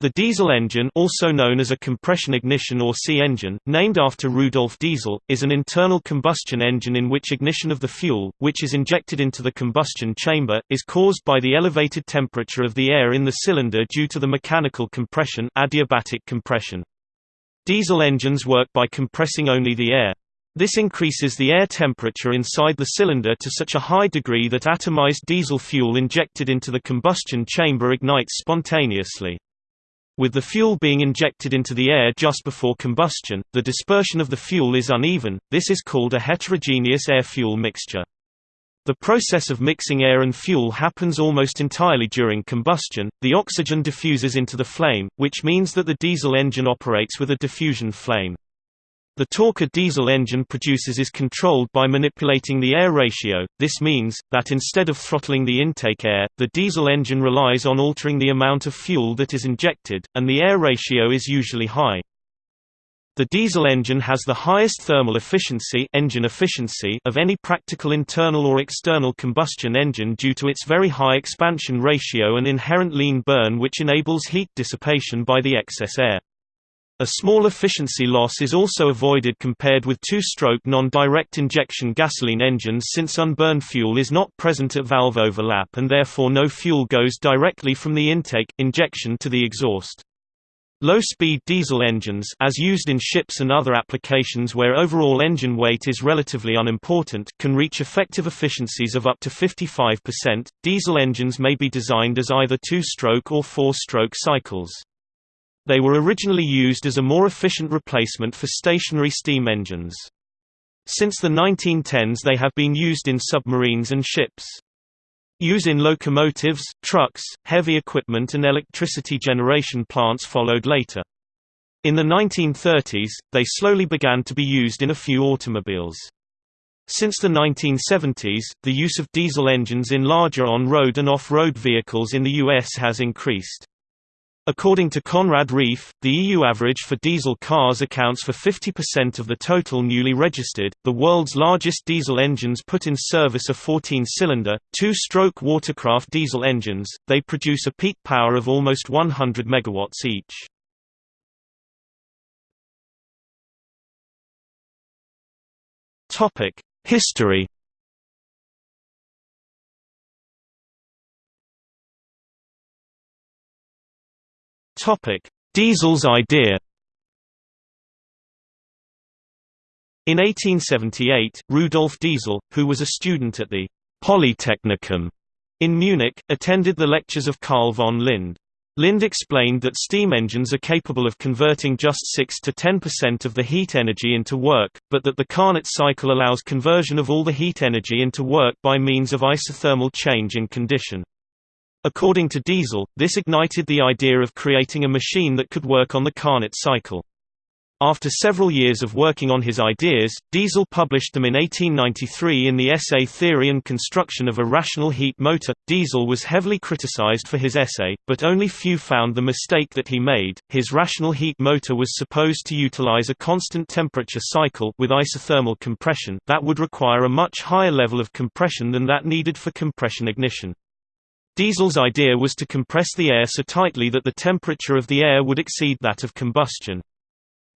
The diesel engine also known as a compression ignition or C-engine, named after Rudolf Diesel, is an internal combustion engine in which ignition of the fuel, which is injected into the combustion chamber, is caused by the elevated temperature of the air in the cylinder due to the mechanical compression adiabatic compression. Diesel engines work by compressing only the air. This increases the air temperature inside the cylinder to such a high degree that atomized diesel fuel injected into the combustion chamber ignites spontaneously. With the fuel being injected into the air just before combustion, the dispersion of the fuel is uneven, this is called a heterogeneous air-fuel mixture. The process of mixing air and fuel happens almost entirely during combustion, the oxygen diffuses into the flame, which means that the diesel engine operates with a diffusion flame. The torque a diesel engine produces is controlled by manipulating the air ratio, this means, that instead of throttling the intake air, the diesel engine relies on altering the amount of fuel that is injected, and the air ratio is usually high. The diesel engine has the highest thermal efficiency, engine efficiency of any practical internal or external combustion engine due to its very high expansion ratio and inherent lean burn which enables heat dissipation by the excess air. A small efficiency loss is also avoided compared with two-stroke non-direct injection gasoline engines since unburned fuel is not present at valve overlap and therefore no fuel goes directly from the intake, injection to the exhaust. Low-speed diesel engines as used in ships and other applications where overall engine weight is relatively unimportant can reach effective efficiencies of up to 55%. Diesel engines may be designed as either two-stroke or four-stroke cycles. They were originally used as a more efficient replacement for stationary steam engines. Since the 1910s they have been used in submarines and ships. Use in locomotives, trucks, heavy equipment and electricity generation plants followed later. In the 1930s, they slowly began to be used in a few automobiles. Since the 1970s, the use of diesel engines in larger on-road and off-road vehicles in the U.S. has increased. According to Konrad Reif, the EU average for diesel cars accounts for 50% of the total newly registered. The world's largest diesel engines put in service are 14-cylinder, two-stroke watercraft diesel engines. They produce a peak power of almost 100 megawatts each. History Topic: Diesel's idea. In 1878, Rudolf Diesel, who was a student at the Polytechnicum in Munich, attended the lectures of Carl von Linde. Linde explained that steam engines are capable of converting just 6 to 10% of the heat energy into work, but that the Carnot cycle allows conversion of all the heat energy into work by means of isothermal change in condition. According to Diesel, this ignited the idea of creating a machine that could work on the Carnot cycle. After several years of working on his ideas, Diesel published them in 1893 in the essay Theory and Construction of a Rational Heat Motor. Diesel was heavily criticized for his essay, but only few found the mistake that he made. His rational heat motor was supposed to utilize a constant temperature cycle with isothermal compression that would require a much higher level of compression than that needed for compression ignition. Diesel's idea was to compress the air so tightly that the temperature of the air would exceed that of combustion.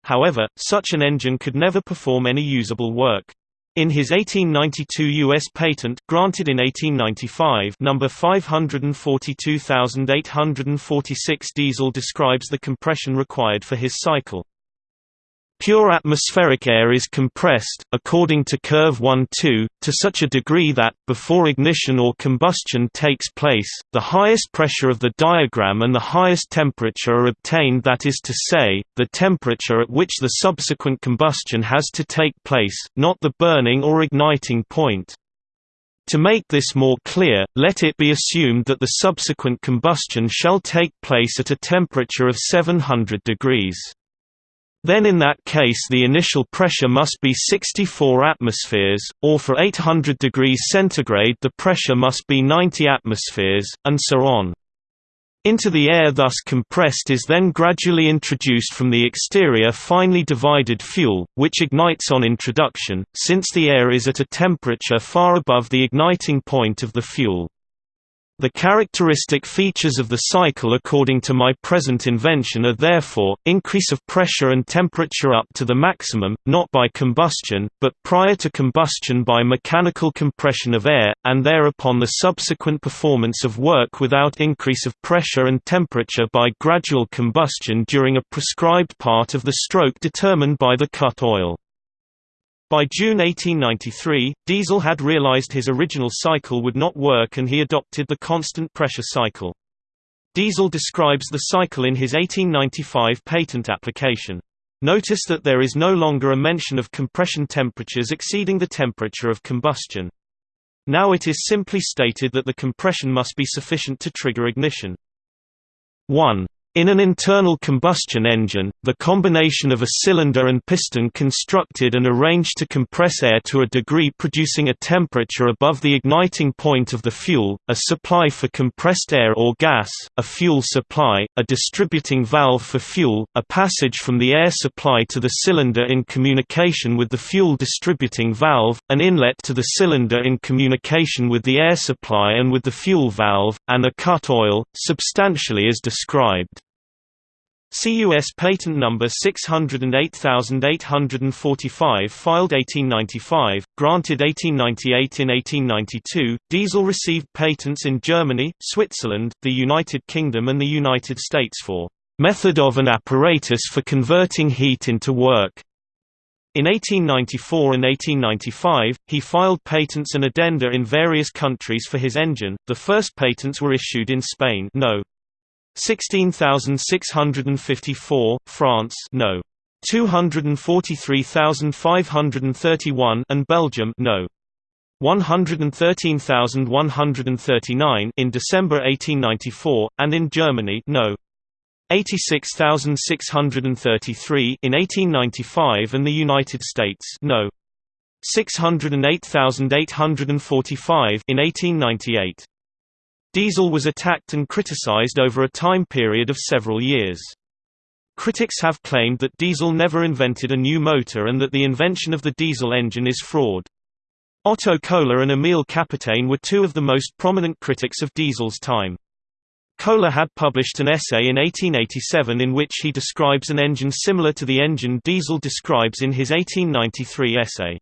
However, such an engine could never perform any usable work. In his 1892 U.S. patent, granted in 1895 number 542846 Diesel describes the compression required for his cycle. Pure atmospheric air is compressed, according to curve 1-2, to such a degree that, before ignition or combustion takes place, the highest pressure of the diagram and the highest temperature are obtained that is to say, the temperature at which the subsequent combustion has to take place, not the burning or igniting point. To make this more clear, let it be assumed that the subsequent combustion shall take place at a temperature of 700 degrees. Then in that case the initial pressure must be 64 atmospheres, or for 800 degrees centigrade the pressure must be 90 atmospheres, and so on. Into the air thus compressed is then gradually introduced from the exterior finely divided fuel, which ignites on introduction, since the air is at a temperature far above the igniting point of the fuel. The characteristic features of the cycle according to my present invention are therefore, increase of pressure and temperature up to the maximum, not by combustion, but prior to combustion by mechanical compression of air, and thereupon the subsequent performance of work without increase of pressure and temperature by gradual combustion during a prescribed part of the stroke determined by the cut-off. By June 1893, Diesel had realized his original cycle would not work and he adopted the constant pressure cycle. Diesel describes the cycle in his 1895 patent application. Notice that there is no longer a mention of compression temperatures exceeding the temperature of combustion. Now it is simply stated that the compression must be sufficient to trigger ignition. 1. In an internal combustion engine, the combination of a cylinder and piston constructed and arranged to compress air to a degree producing a temperature above the igniting point of the fuel, a supply for compressed air or gas, a fuel supply, a distributing valve for fuel, a passage from the air supply to the cylinder in communication with the fuel distributing valve, an inlet to the cylinder in communication with the air supply and with the fuel valve, and a cut-off, substantially as described. CUS patent number 608845 filed 1895, granted 1898 in 1892. Diesel received patents in Germany, Switzerland, the United Kingdom and the United States for method of an apparatus for converting heat into work. In 1894 and 1895, he filed patents and addenda in various countries for his engine. The first patents were issued in Spain, no. 16654, France no. 243531 and Belgium no. 113139 in December 1894 and in Germany no. 86633 in 1895 and the United States no. 608845 in 1898 Diesel was attacked and criticized over a time period of several years. Critics have claimed that Diesel never invented a new motor and that the invention of the diesel engine is fraud. Otto Kohler and Emil Capitaine were two of the most prominent critics of Diesel's time. Kohler had published an essay in 1887 in which he describes an engine similar to the engine Diesel describes in his 1893 essay.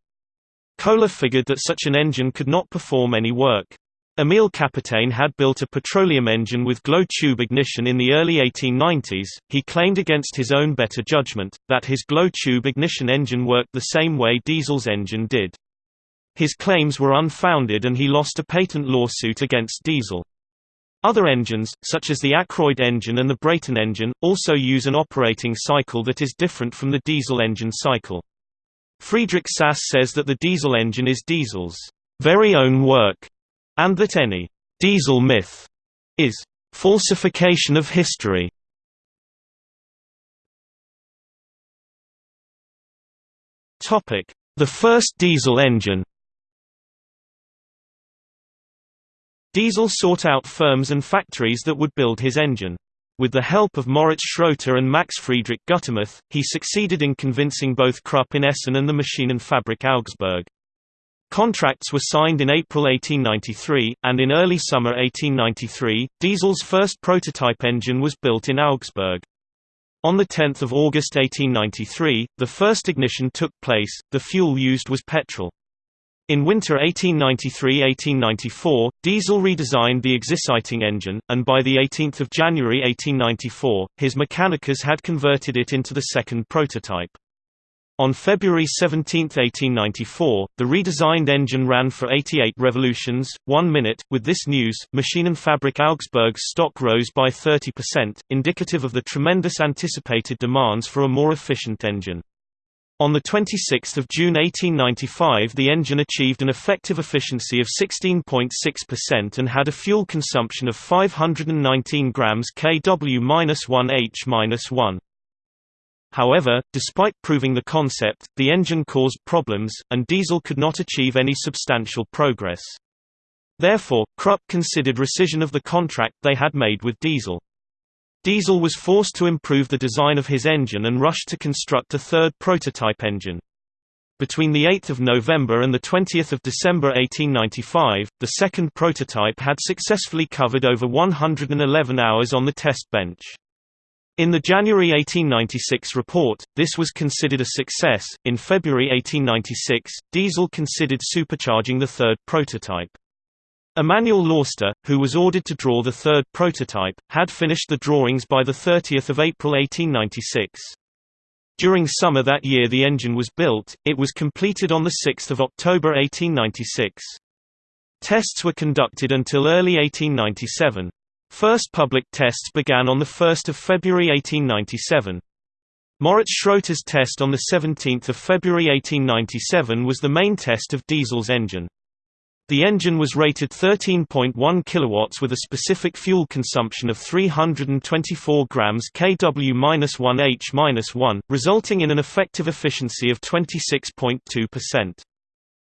Kohler figured that such an engine could not perform any work. Emil Capitaine had built a petroleum engine with glow tube ignition in the early 1890s. He claimed against his own better judgment that his glow tube ignition engine worked the same way Diesel's engine did. His claims were unfounded and he lost a patent lawsuit against Diesel. Other engines, such as the Akroyd engine and the Brayton engine, also use an operating cycle that is different from the diesel engine cycle. Friedrich Sass says that the diesel engine is Diesel's very own work and that any diesel myth is falsification of history. Topic: The first diesel engine. Diesel sought out firms and factories that would build his engine. With the help of Moritz Schroeter and Max Friedrich Gutermuth, he succeeded in convincing both Krupp in Essen and the Maschinenfabrik Augsburg. Contracts were signed in April 1893, and in early summer 1893, Diesel's first prototype engine was built in Augsburg. On 10 August 1893, the first ignition took place, the fuel used was petrol. In winter 1893–1894, Diesel redesigned the exciting engine, and by 18 January 1894, his Mechanicus had converted it into the second prototype. On February 17, 1894, the redesigned engine ran for 88 revolutions, one minute. With this news, Maschinenfabrik Augsburg's stock rose by 30%, indicative of the tremendous anticipated demands for a more efficient engine. On 26 June 1895 the engine achieved an effective efficiency of 16.6% and had a fuel consumption of 519 grams kW-1H-1. However, despite proving the concept, the engine caused problems, and Diesel could not achieve any substantial progress. Therefore, Krupp considered rescission of the contract they had made with Diesel. Diesel was forced to improve the design of his engine and rushed to construct a third prototype engine. Between 8 November and 20 December 1895, the second prototype had successfully covered over 111 hours on the test bench. In the January 1896 report, this was considered a success. In February 1896, Diesel considered supercharging the third prototype. Emanuel Lauster, who was ordered to draw the third prototype, had finished the drawings by 30 April 1896. During summer that year the engine was built, it was completed on 6 October 1896. Tests were conducted until early 1897. First public tests began on 1 February 1897. Moritz Schroeter's test on 17 February 1897 was the main test of Diesel's engine. The engine was rated 13.1 kW with a specific fuel consumption of 324 grams kW-1h-1, resulting in an effective efficiency of 26.2%.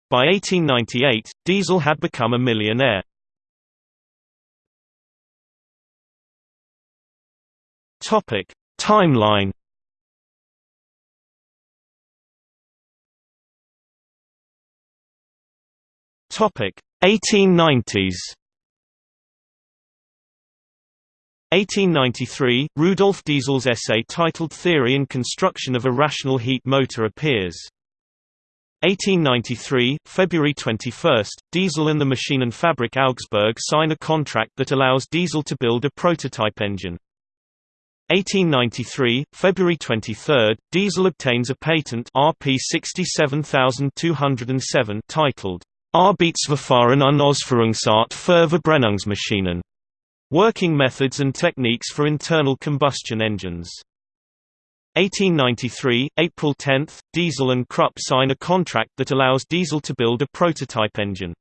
By 1898, Diesel had become a millionaire. Topic: Timeline Topic 1890s 1893, Rudolf Diesel's essay titled Theory and Construction of a Rational Heat Motor appears. 1893, February 21, Diesel and the Maschinenfabrik Augsburg sign a contract that allows Diesel to build a prototype engine. 1893, February 23, Diesel obtains a patent RP 67207 titled Arbeitsverfahren und Ausführungsart für Verbrennungsmaschinen. Working methods and techniques for internal combustion engines. 1893, April 10, Diesel and Krupp sign a contract that allows Diesel to build a prototype engine.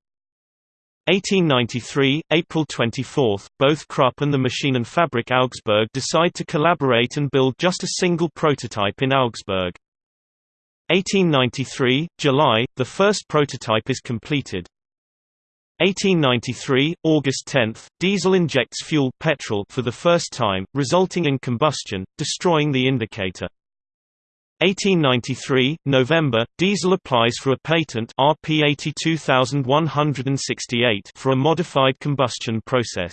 1893, April 24, both Krupp and the Maschinenfabrik Augsburg decide to collaborate and build just a single prototype in Augsburg. 1893, July, the first prototype is completed. 1893, August 10, diesel injects fuel petrol for the first time, resulting in combustion, destroying the indicator. 1893, November, Diesel applies for a patent RP 82168 for a modified combustion process.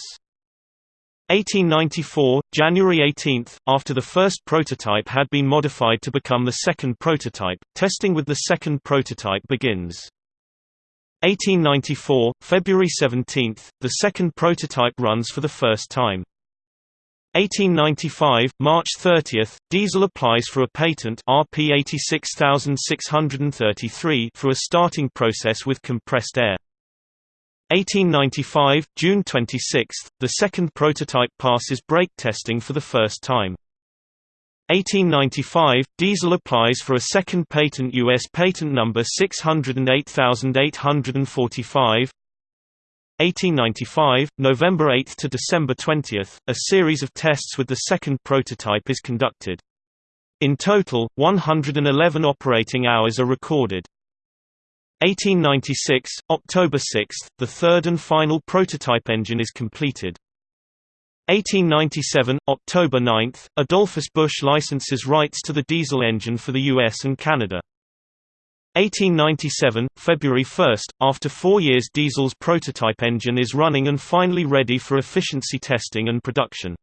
1894, January 18, after the first prototype had been modified to become the second prototype, testing with the second prototype begins. 1894, February 17, the second prototype runs for the first time. 1895, March 30, Diesel applies for a patent RP 86633 for a starting process with compressed air. 1895, June 26, the second prototype passes brake testing for the first time. 1895, Diesel applies for a second patent U.S. patent number 608845. 1895, November 8 to December 20, a series of tests with the second prototype is conducted. In total, 111 operating hours are recorded. 1896, October 6, the third and final prototype engine is completed. 1897, October 9, Adolphus Busch licenses rights to the diesel engine for the US and Canada. 1897, February 1, after four years Diesel's prototype engine is running and finally ready for efficiency testing and production.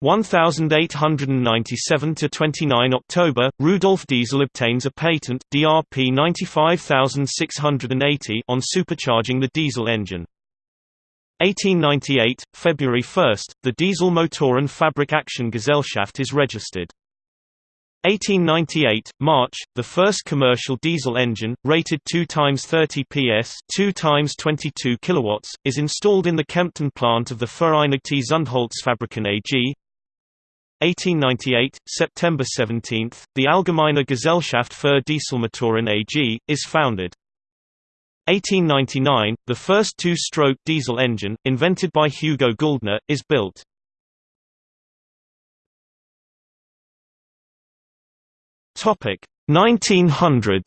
1897 to 29 October, Rudolf Diesel obtains a patent DRP 95680 on supercharging the diesel engine. 1898, February 1, the Diesel Motoren Fabrik Actien Gesellschaft is registered. 1898, March, the first commercial diesel engine, rated 2 times 30 PS 2 times 22 kilowatts, is installed in the Kempten plant of the Vereinigte Zündholzfabriken AG, 1898, September 17, the Allgemeine Gesellschaft für Dieselmotoren AG, is founded. 1899, the first two-stroke diesel engine, invented by Hugo Guldner, is built. Topic 1900s.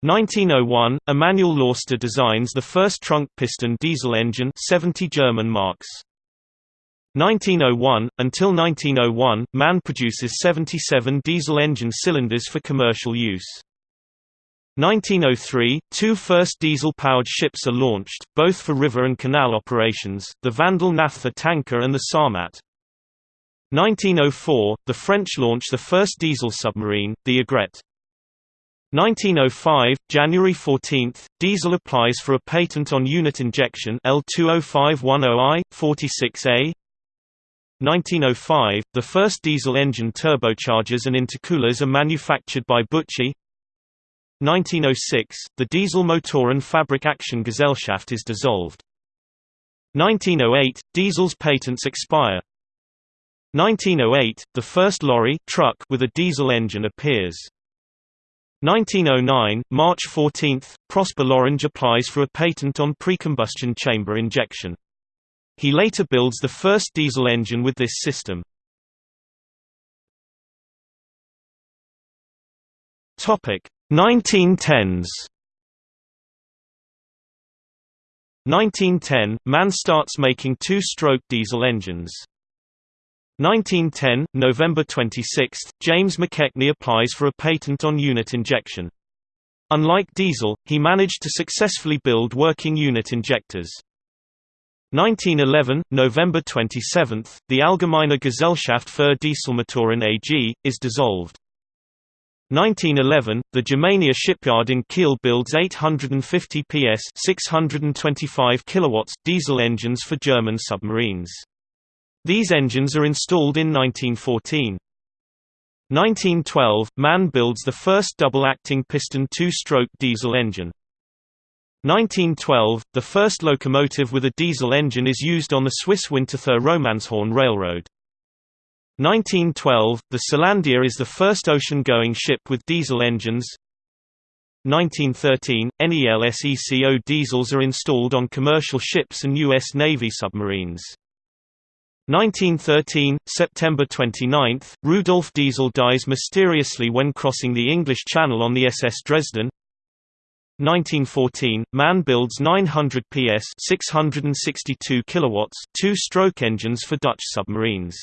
1901, Emanuel Lauster designs the first trunk piston diesel engine 70 German marks. 1901 until 1901, MAN produces 77 diesel engine cylinders for commercial use. 1903, two first diesel-powered ships are launched, both for river and canal operations, the Vandal Naphtha tanker and the Sarmat. 1904, the French launch the first diesel submarine, the Aigrette. 1905, January 14, Diesel applies for a patent on unit injection L20510I, 46A. 1905, the first diesel engine turbochargers and intercoolers are manufactured by Büchi. 1906, the diesel Motoren Fabrik Actien Gesellschaft is dissolved. 1908, diesel's patents expire. 1908, the first lorry truck with a diesel engine appears. 1909, March 14, Prosper L'Orange applies for a patent on precombustion chamber injection. He later builds the first diesel engine with this system. Topic 1910s 1910, MAN starts making two-stroke diesel engines. 1910, November 26, James McKechnie applies for a patent on unit injection. Unlike diesel, he managed to successfully build working unit injectors. 1911, November 27, the Allgemeine Gesellschaft für Dieselmotoren AG, is dissolved. 1911, the Germania shipyard in Kiel builds 850 PS 625 kilowatts diesel engines for German submarines. These engines are installed in 1914. 1912, MAN builds the first double-acting piston two-stroke diesel engine. 1912, the first locomotive with a diesel engine is used on the Swiss Winterthur Romanshorn Railroad. 1912, the Selandia is the first ocean-going ship with diesel engines. 1913, NELSECO diesels are installed on commercial ships and U.S. Navy submarines. 1913, September 29, Rudolf Diesel dies mysteriously when crossing the English Channel on the SS Dresden. 1914, MAN builds 900 PS 662 kilowatts two-stroke engines for Dutch submarines.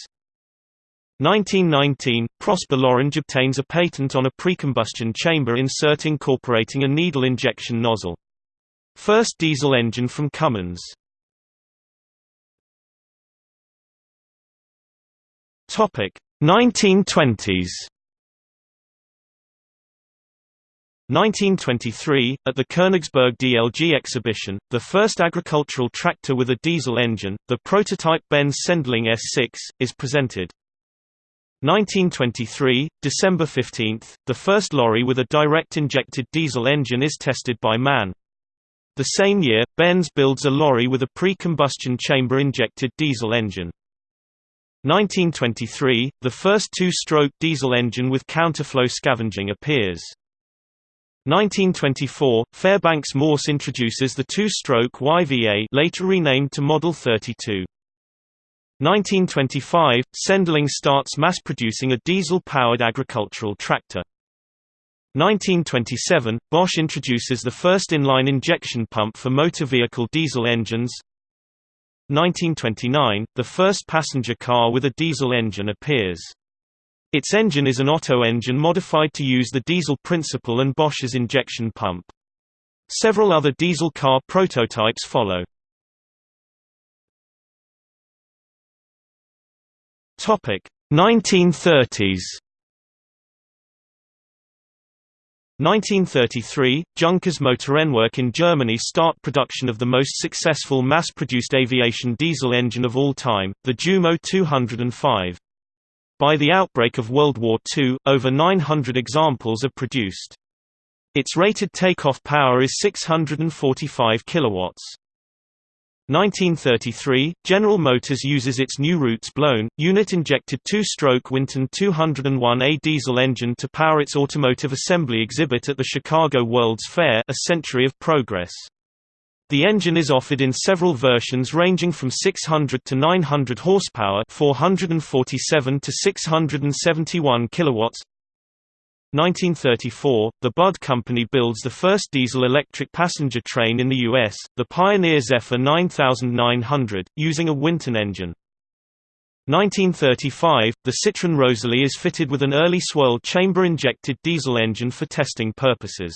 1919, Prosper L'Orange obtains a patent on a precombustion chamber insert incorporating a needle injection nozzle. First diesel engine from Cummins. Topic 1920s. 1923, at the Königsberg DLG exhibition, the first agricultural tractor with a diesel engine, the prototype Benz Sendling S6, is presented. 1923, December 15, the first lorry with a direct injected diesel engine is tested by MAN. The same year, Benz builds a lorry with a pre-combustion chamber injected diesel engine. 1923, the first two-stroke diesel engine with counterflow scavenging appears. 1924, Fairbanks Morse introduces the two-stroke YVA later renamed to Model 32. 1925, Sendling starts mass-producing a diesel-powered agricultural tractor. 1927, Bosch introduces the first inline injection pump for motor vehicle diesel engines. 1929, the first passenger car with a diesel engine appears. Its engine is an Otto engine modified to use the diesel principle and Bosch's injection pump. Several other diesel car prototypes follow. Topic 1930s 1933, Junkers Motorenwerk in Germany start production of the most successful mass-produced aviation diesel engine of all time, the Jumo 205. By the outbreak of World War II, over 900 examples are produced. Its rated takeoff power is 645 kilowatts. 1933, General Motors uses its new Roots blown, unit-injected two-stroke Winton 201A diesel engine to power its automotive assembly exhibit at the Chicago World's Fair A Century of Progress. The engine is offered in several versions ranging from 600 to 900 horsepower 447 to 671 kilowatts, 1934, the Budd Company builds the first diesel-electric passenger train in the U.S., the Pioneer Zephyr 9900, using a Winton engine. 1935, the Citroën Rosalie is fitted with an early swirl chamber-injected diesel engine for testing purposes.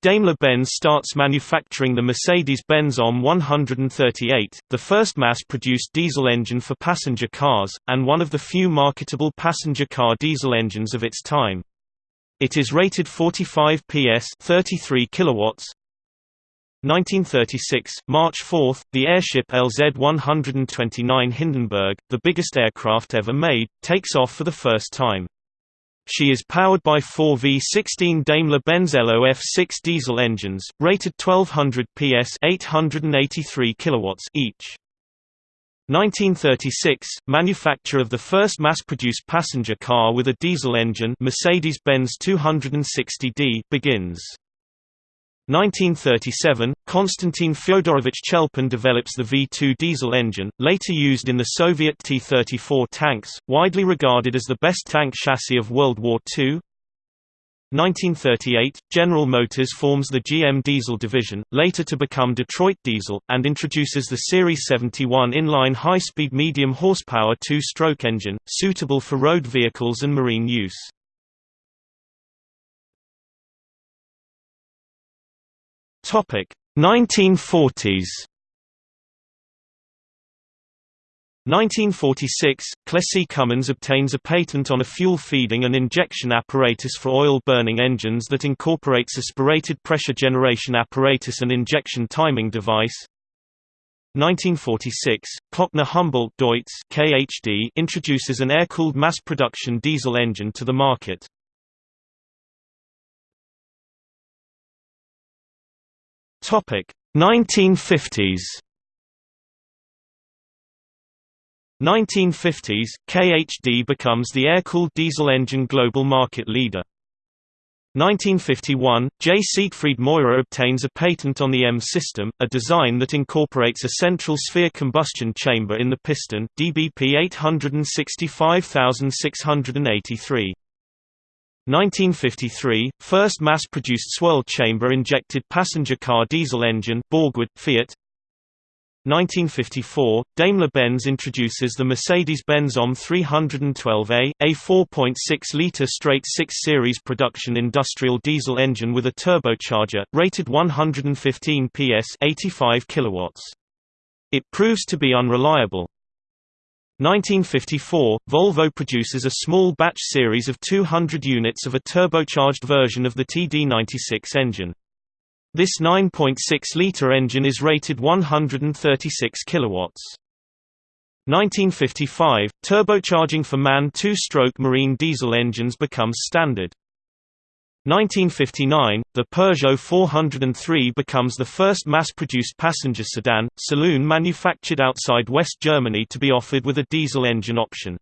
Daimler-Benz starts manufacturing the Mercedes-Benz OM 138, the first mass-produced diesel engine for passenger cars, and one of the few marketable passenger car diesel engines of its time. It is rated 45 PS 33 kilowatts, 1936, March 4, the airship LZ-129 Hindenburg, the biggest aircraft ever made, takes off for the first time. She is powered by four V16 Daimler-Benz LOF6 diesel engines, rated 1200 PS 883 kilowatts each. 1936, manufacture of the first mass-produced passenger car with a diesel engine Mercedes-Benz 260D begins. 1937, Konstantin Fyodorovich Chelpin develops the V2 diesel engine, later used in the Soviet T-34 tanks, widely regarded as the best tank chassis of World War II. 1938, General Motors forms the GM Diesel division, later to become Detroit Diesel, and introduces the Series 71 inline high-speed medium horsepower two-stroke engine, suitable for road vehicles and marine use. Topic 1940s 1946, Clessie Cummins obtains a patent on a fuel feeding and injection apparatus for oil-burning engines that incorporates a spirated pressure generation apparatus and injection timing device. 1946, Klöckner Humboldt Deutz KHD introduces an air-cooled mass-production diesel engine to the market. Topic 1950s 1950s, KHD becomes the air-cooled diesel engine global market leader. 1951, J. Siegfried Meurer obtains a patent on the M system, a design that incorporates a central sphere combustion chamber in the piston, DBP 865683. 1953, first mass-produced swirl chamber-injected passenger car diesel engine Borgward, Fiat 1954, Daimler-Benz introduces the Mercedes-Benz OM 312A, a 4.6-litre straight-six series production industrial diesel engine with a turbocharger, rated 115 PS 85 kilowatts. It proves to be unreliable, 1954, Volvo produces a small batch series of 200 units of a turbocharged version of the TD96 engine. This 9.6-liter engine is rated 136 kilowatts. 1955, turbocharging for MAN two-stroke marine diesel engines becomes standard. 1959, the Peugeot 403 becomes the first mass-produced passenger sedan, saloon manufactured outside West Germany to be offered with a diesel engine option.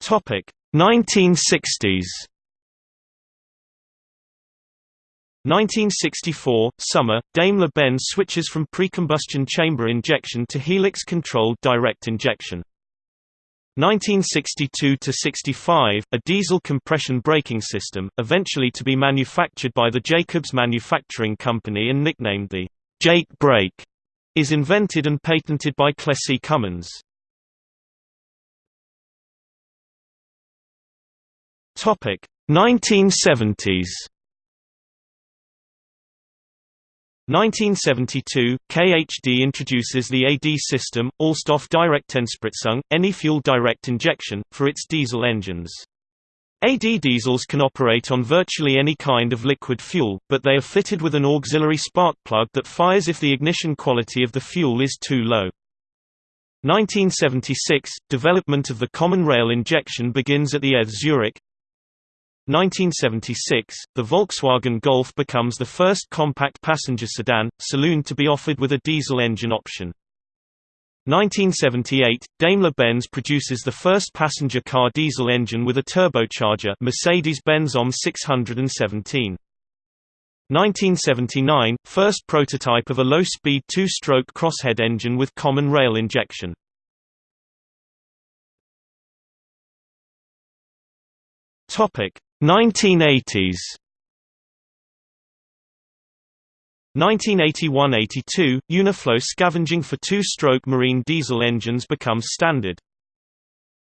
Topic 1960s. 1964 summer, Daimler-Benz switches from pre-combustion chamber injection to helix-controlled direct injection. 1962–65, a diesel compression braking system, eventually to be manufactured by the Jacobs Manufacturing Company and nicknamed the Jake brake, is invented and patented by Clessie Cummins. Topic 1970s 1972, KHD introduces the AD system, Allstoff Direkteinspritzung, any fuel direct injection, for its diesel engines. AD diesels can operate on virtually any kind of liquid fuel, but they are fitted with an auxiliary spark plug that fires if the ignition quality of the fuel is too low. 1976 – Development of the common rail injection begins at the ETH Zurich 1976, the Volkswagen Golf becomes the first compact passenger sedan, saloon to be offered with a diesel engine option. 1978, Daimler-Benz produces the first passenger car diesel engine with a turbocharger Mercedes-Benz OM 617. 1979, first prototype of a low-speed two-stroke crosshead engine with common rail injection. Topic 1980s 1981–82, Uniflow scavenging for two-stroke marine diesel engines becomes standard.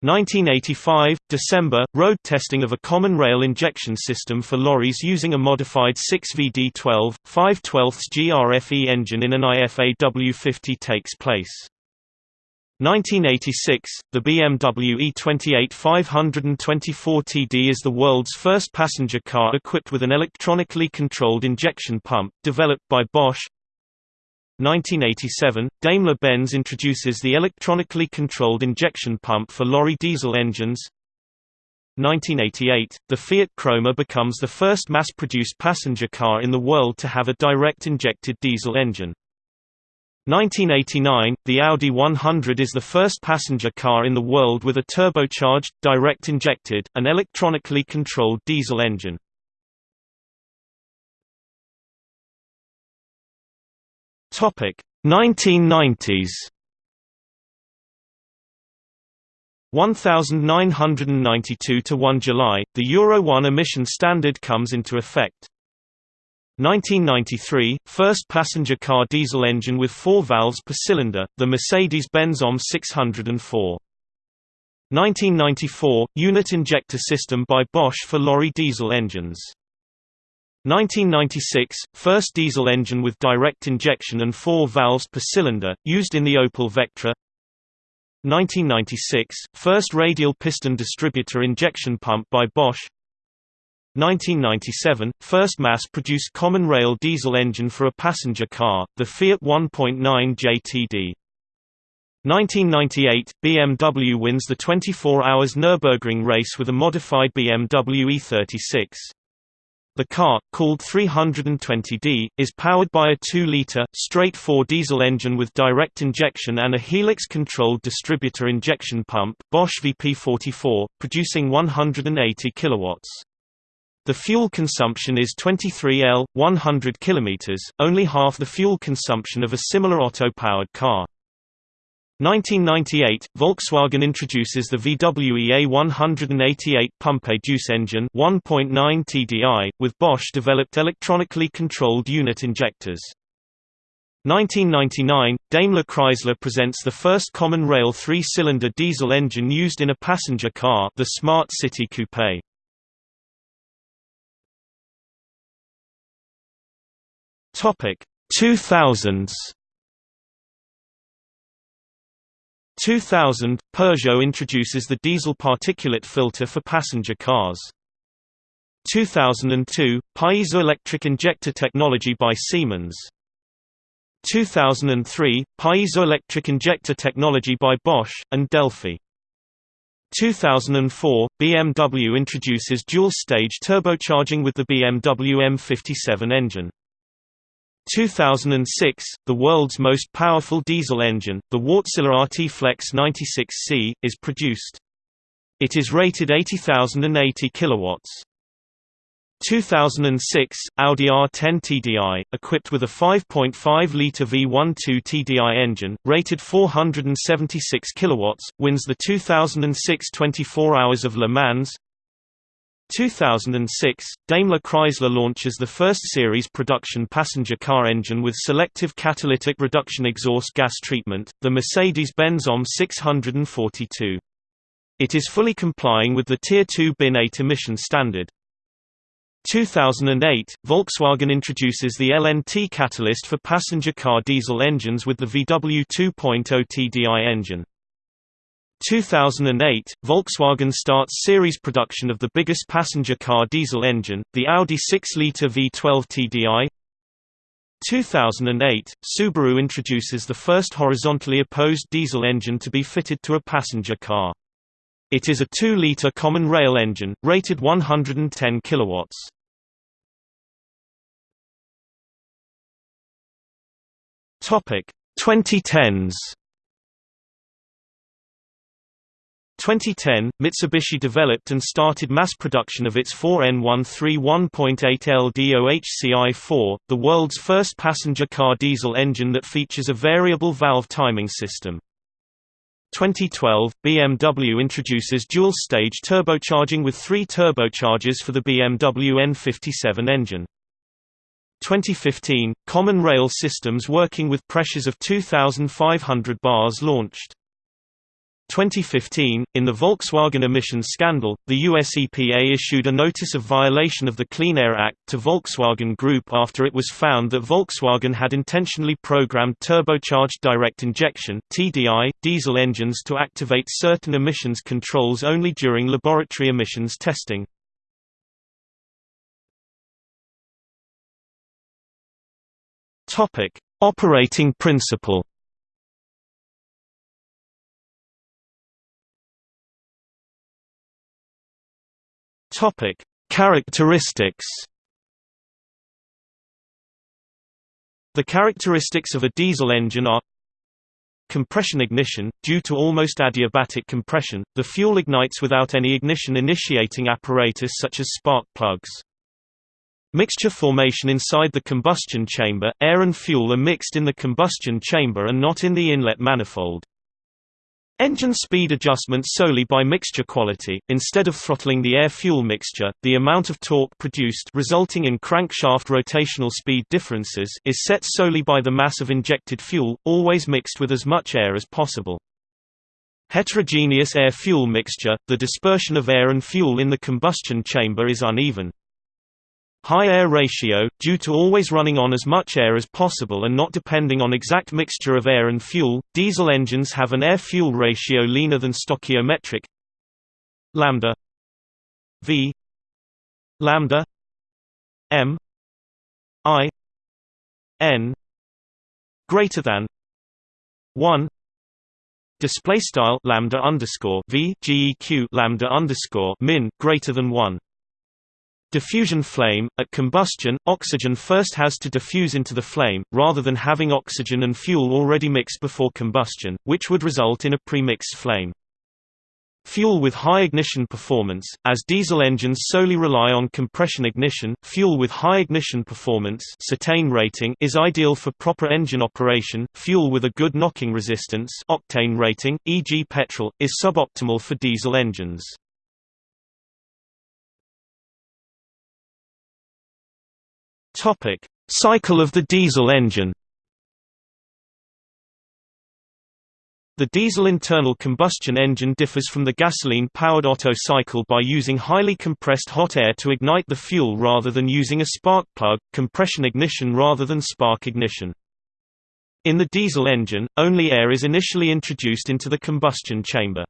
1985 – December – Road testing of a common rail injection system for lorries using a modified 6VD12, 5 12 GRFE engine in an IFA W50 takes place. 1986 – The BMW E28 524TD is the world's first passenger car equipped with an electronically controlled injection pump, developed by Bosch 1987, Daimler-Benz introduces the electronically controlled injection pump for lorry diesel engines 1988, the Fiat Croma becomes the first mass-produced passenger car in the world to have a direct injected diesel engine. 1989, the Audi 100 is the first passenger car in the world with a turbocharged, direct injected, and electronically controlled diesel engine. Topic 1990s 1992 to 1 July, the Euro 1 emission standard comes into effect. 1993 – First passenger car diesel engine with four valves per cylinder, the Mercedes-Benz OM 604. 1994 – Unit injector system by Bosch for lorry diesel engines. 1996 – First diesel engine with direct injection and four valves per cylinder, used in the Opel Vectra. 1996 – First radial piston distributor injection pump by Bosch 1997 – First mass-produced common rail diesel engine for a passenger car, the Fiat 1.9 JTD 1998 – BMW wins the 24 hours Nürburgring race with a modified BMW E36. The car, called 320d, is powered by a 2-liter, straight-four diesel engine with direct injection and a helix-controlled distributor injection pump Bosch VP44, producing 180 kilowatts. The fuel consumption is 23 L, 100 km, only half the fuel consumption of a similar Otto-powered car. 1998 – Volkswagen introduces the VW EA188 Pumpe-Düse engine 1.9 TDI, with Bosch-developed electronically controlled unit injectors. 1999 – Daimler Chrysler presents the first common rail three-cylinder diesel engine used in a passenger car the Smart City Coupe. Topic 2000s 2000, Peugeot introduces the diesel particulate filter for passenger cars. 2002, piezoelectric injector technology by Siemens. 2003, piezoelectric injector technology by Bosch, and Delphi. 2004, BMW introduces dual-stage turbocharging with the BMW M57 engine. 2006, the world's most powerful diesel engine, the Wärtsilä RT Flex 96C, is produced. It is rated 80,080 kilowatts. 2006, Audi R10 TDI, equipped with a 5.5-litre V12 TDI engine, rated 476 kilowatts, wins the 2006 24 Hours of Le Mans. 2006, Daimler Chrysler launches the first series production passenger car engine with selective catalytic reduction exhaust gas treatment, the Mercedes-Benz OM 642. It is fully complying with the Tier 2 bin 8 emission standard. 2008, Volkswagen introduces the LNT catalyst for passenger car diesel engines with the VW 2.0 TDI engine. 2008, Volkswagen starts series production of the biggest passenger car diesel engine, the Audi 6-litre V12 TDI. 2008, Subaru introduces the first horizontally opposed diesel engine to be fitted to a passenger car. It is a 2-litre common rail engine, rated 110 kilowatts. Topic 2010s 2010, Mitsubishi developed and started mass production of its 4N131.8 LDOHCI4, the world's first passenger car diesel engine that features a variable valve timing system. 2012, BMW introduces dual-stage turbocharging with three turbochargers for the BMW N57 engine. 2015, common rail systems working with pressures of 2,500 bars launched. 2015, in the Volkswagen emissions scandal, the US EPA issued a notice of violation of the Clean Air Act to Volkswagen Group after it was found that Volkswagen had intentionally programmed turbocharged direct injection (TDI) diesel engines to activate certain emissions controls only during laboratory emissions testing. Topic: Operating principle. Topic: Characteristics. The characteristics of a diesel engine are Compression ignition – Due to almost adiabatic compression, the fuel ignites without any ignition initiating apparatus such as spark plugs. Mixture formation inside the combustion chamber – Air and fuel are mixed in the combustion chamber and not in the inlet manifold. Engine speed adjustment solely by mixture quality, instead of throttling the air-fuel mixture, the amount of torque produced resulting in crankshaft rotational speed differences is set solely by the mass of injected fuel, always mixed with as much air as possible. Heterogeneous air-fuel mixture – The dispersion of air and fuel in the combustion chamber is uneven. High air ratio, due to always running on as much air as possible and not depending on exact mixture of air and fuel, diesel engines have an air-fuel ratio leaner than stoichiometric lambda v lambda m i n greater than 1 display style lambda underscore v geq lambda underscore min greater than 1 Diffusion flame – At combustion, oxygen first has to diffuse into the flame, rather than having oxygen and fuel already mixed before combustion, which would result in a pre-mixed flame. Fuel with high ignition performance, as diesel engines solely rely on compression ignition, fuel with high ignition performance cetane rating is ideal for proper engine operation, fuel with a good knocking resistance octane rating, e.g. petrol, is suboptimal for diesel engines. Topic: Cycle of the diesel engine. The diesel internal combustion engine differs from the gasoline-powered Otto cycle by using highly compressed hot air to ignite the fuel rather than using a spark plug, compression ignition rather than spark ignition. In the diesel engine, only air is initially introduced into the combustion chamber.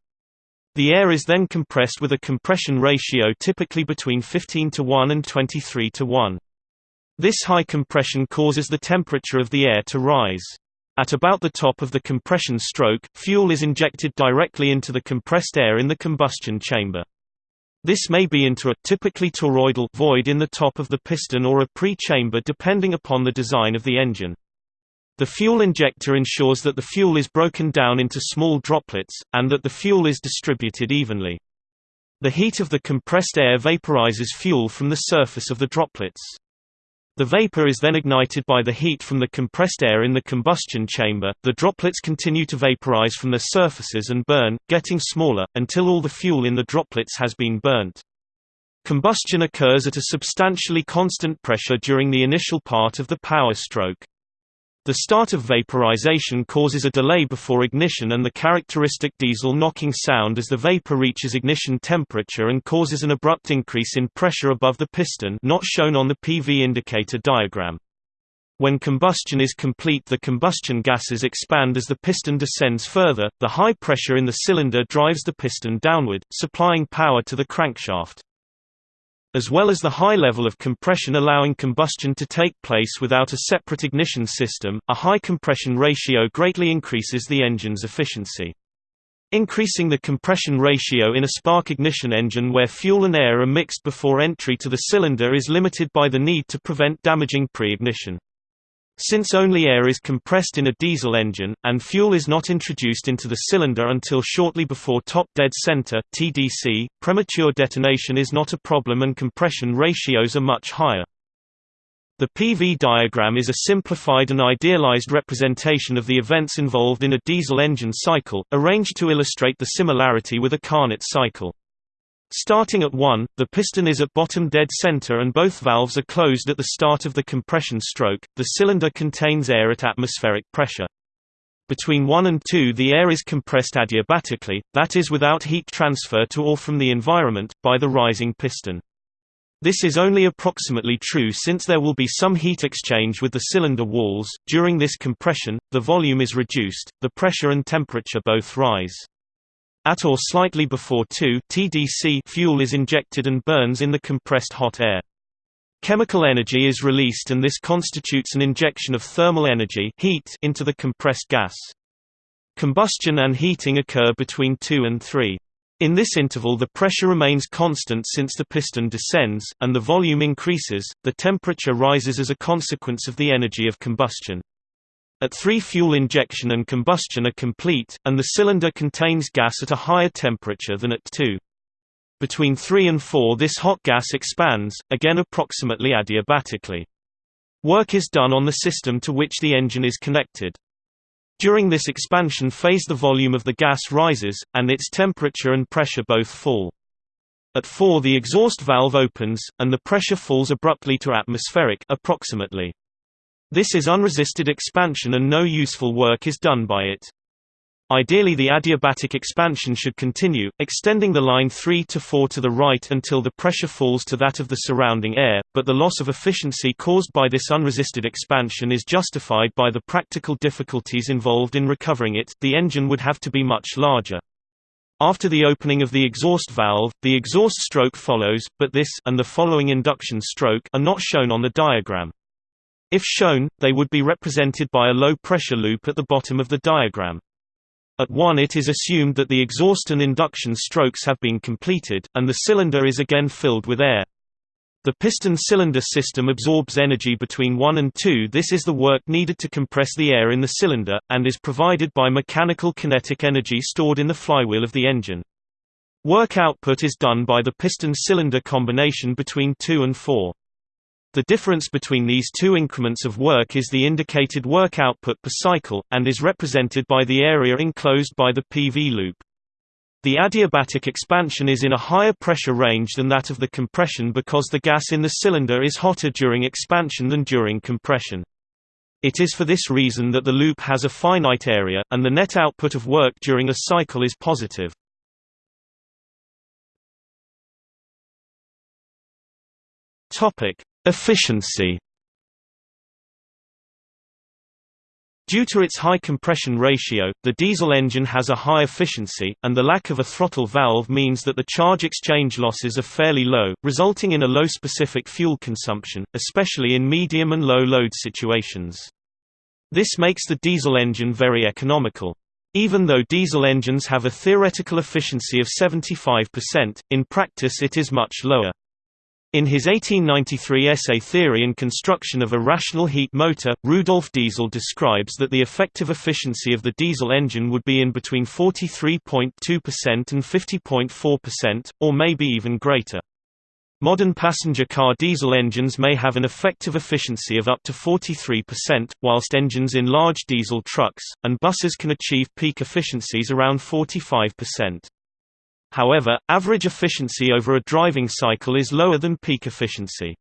The air is then compressed with a compression ratio typically between 15 to 1 and 23 to 1. This high compression causes the temperature of the air to rise. At about the top of the compression stroke, fuel is injected directly into the compressed air in the combustion chamber. This may be into a typically toroidal void in the top of the piston or a pre-chamber depending upon the design of the engine. The fuel injector ensures that the fuel is broken down into small droplets, and that the fuel is distributed evenly. The heat of the compressed air vaporizes fuel from the surface of the droplets. The vapor is then ignited by the heat from the compressed air in the combustion chamber. The droplets continue to vaporize from their surfaces and burn, getting smaller, until all the fuel in the droplets has been burnt. Combustion occurs at a substantially constant pressure during the initial part of the power stroke. The start of vaporization causes a delay before ignition and the characteristic diesel knocking sound as the vapor reaches ignition temperature and causes an abrupt increase in pressure above the piston not shown on the PV indicator diagram. When combustion is complete the combustion gases expand as the piston descends further, the high pressure in the cylinder drives the piston downward, supplying power to the crankshaft as well as the high level of compression allowing combustion to take place without a separate ignition system, a high compression ratio greatly increases the engine's efficiency. Increasing the compression ratio in a spark ignition engine where fuel and air are mixed before entry to the cylinder is limited by the need to prevent damaging pre-ignition. Since only air is compressed in a diesel engine, and fuel is not introduced into the cylinder until shortly before top dead center (TDC), premature detonation is not a problem and compression ratios are much higher. The PV diagram is a simplified and idealized representation of the events involved in a diesel engine cycle, arranged to illustrate the similarity with a Carnot cycle. Starting at 1, the piston is at bottom dead center and both valves are closed at the start of the compression stroke. The cylinder contains air at atmospheric pressure. Between 1 and 2 the air is compressed adiabatically, that is without heat transfer to or from the environment, by the rising piston. This is only approximately true since there will be some heat exchange with the cylinder walls. During this compression, the volume is reduced, the pressure and temperature both rise. At or slightly before 2 TDC fuel is injected and burns in the compressed hot air. Chemical energy is released and this constitutes an injection of thermal energy heat into the compressed gas. Combustion and heating occur between 2 and 3. In this interval the pressure remains constant since the piston descends, and the volume increases, the temperature rises as a consequence of the energy of combustion. At 3 fuel injection and combustion are complete, and the cylinder contains gas at a higher temperature than at 2. Between 3 and 4 this hot gas expands, again approximately adiabatically. Work is done on the system to which the engine is connected. During this expansion phase the volume of the gas rises, and its temperature and pressure both fall. At 4 the exhaust valve opens, and the pressure falls abruptly to atmospheric approximately. This is unresisted expansion and no useful work is done by it. Ideally the adiabatic expansion should continue, extending the line 3 to 4 to the right until the pressure falls to that of the surrounding air, but the loss of efficiency caused by this unresisted expansion is justified by the practical difficulties involved in recovering it, the engine would have to be much larger. After the opening of the exhaust valve, the exhaust stroke follows, but this and the following induction stroke are not shown on the diagram. If shown, they would be represented by a low-pressure loop at the bottom of the diagram. At 1 it is assumed that the exhaust and induction strokes have been completed, and the cylinder is again filled with air. The piston-cylinder system absorbs energy between 1 and 2 this is the work needed to compress the air in the cylinder, and is provided by mechanical kinetic energy stored in the flywheel of the engine. Work output is done by the piston-cylinder combination between 2 and 4. The difference between these two increments of work is the indicated work output per cycle, and is represented by the area enclosed by the PV loop. The adiabatic expansion is in a higher pressure range than that of the compression because the gas in the cylinder is hotter during expansion than during compression. It is for this reason that the loop has a finite area, and the net output of work during a cycle is positive. Efficiency Due to its high compression ratio, the diesel engine has a high efficiency, and the lack of a throttle valve means that the charge exchange losses are fairly low, resulting in a low specific fuel consumption, especially in medium and low load situations. This makes the diesel engine very economical. Even though diesel engines have a theoretical efficiency of 75%, in practice it is much lower. In his 1893 essay Theory and Construction of a Rational Heat Motor, Rudolf Diesel describes that the effective efficiency of the diesel engine would be in between 43.2% and 50.4%, or maybe even greater. Modern passenger car diesel engines may have an effective efficiency of up to 43%, whilst engines in large diesel trucks, and buses can achieve peak efficiencies around 45%. However, average efficiency over a driving cycle is lower than peak efficiency.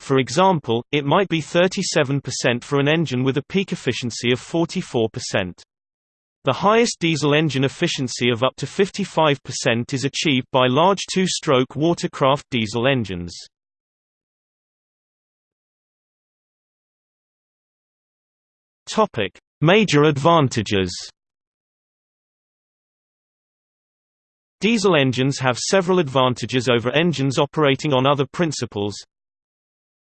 For example, it might be 37% for an engine with a peak efficiency of 44%. The highest diesel engine efficiency of up to 55% is achieved by large two-stroke watercraft diesel engines. Major advantages Diesel engines have several advantages over engines operating on other principles.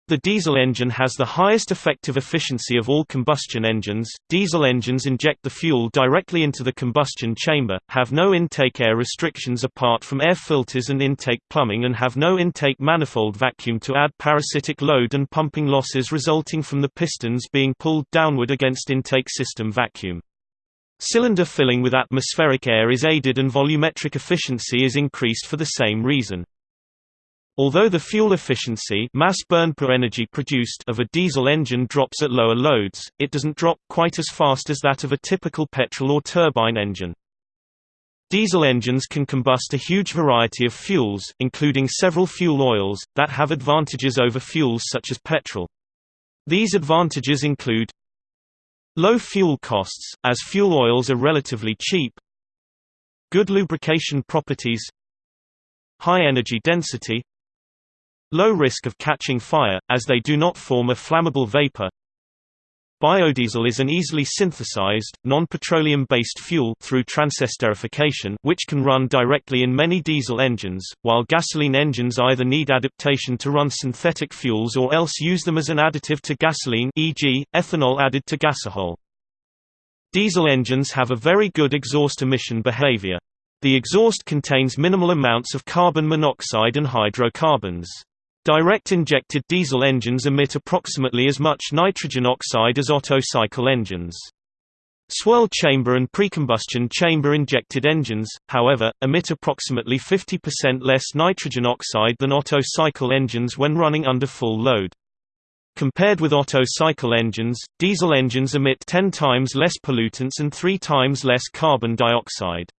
The diesel engine has the highest effective efficiency of all combustion engines. Diesel engines inject the fuel directly into the combustion chamber, have no intake air restrictions apart from air filters and intake plumbing and have no intake manifold vacuum to add parasitic load and pumping losses resulting from the pistons being pulled downward against intake system vacuum. Cylinder filling with atmospheric air is aided and volumetric efficiency is increased for the same reason. Although the fuel efficiency mass burn per energy produced of a diesel engine drops at lower loads, it doesn't drop quite as fast as that of a typical petrol or turbine engine. Diesel engines can combust a huge variety of fuels, including several fuel oils, that have advantages over fuels such as petrol. These advantages include low fuel costs, as fuel oils are relatively cheap. Good lubrication properties. High energy density. Low risk of catching fire, as they do not form a flammable vapor Biodiesel is an easily synthesized, non-petroleum-based fuel through transesterification which can run directly in many diesel engines, while gasoline engines either need adaptation to run synthetic fuels or else use them as an additive to gasoline e.g., ethanol added to gasohol. Diesel engines have a very good exhaust emission behavior. The exhaust contains minimal amounts of carbon monoxide and hydrocarbons. Direct injected diesel engines emit approximately as much nitrogen oxide as Otto cycle engines. Swirl chamber and precombustion chamber injected engines, however, emit approximately 50% less nitrogen oxide than Otto cycle engines when running under full load. Compared with Otto cycle engines, diesel engines emit 10 times less pollutants and 3 times less carbon dioxide.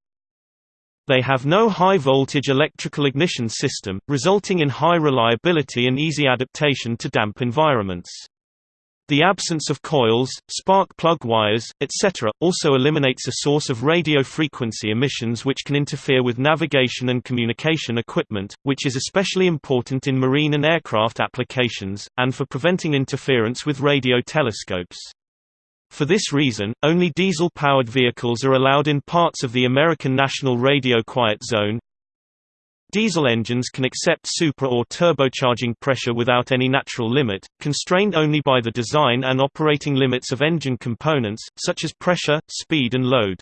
They have no high-voltage electrical ignition system, resulting in high reliability and easy adaptation to damp environments. The absence of coils, spark plug wires, etc., also eliminates a source of radio frequency emissions which can interfere with navigation and communication equipment, which is especially important in marine and aircraft applications, and for preventing interference with radio telescopes. For this reason, only diesel-powered vehicles are allowed in parts of the American National Radio Quiet Zone. Diesel engines can accept super or turbocharging pressure without any natural limit, constrained only by the design and operating limits of engine components, such as pressure, speed and load.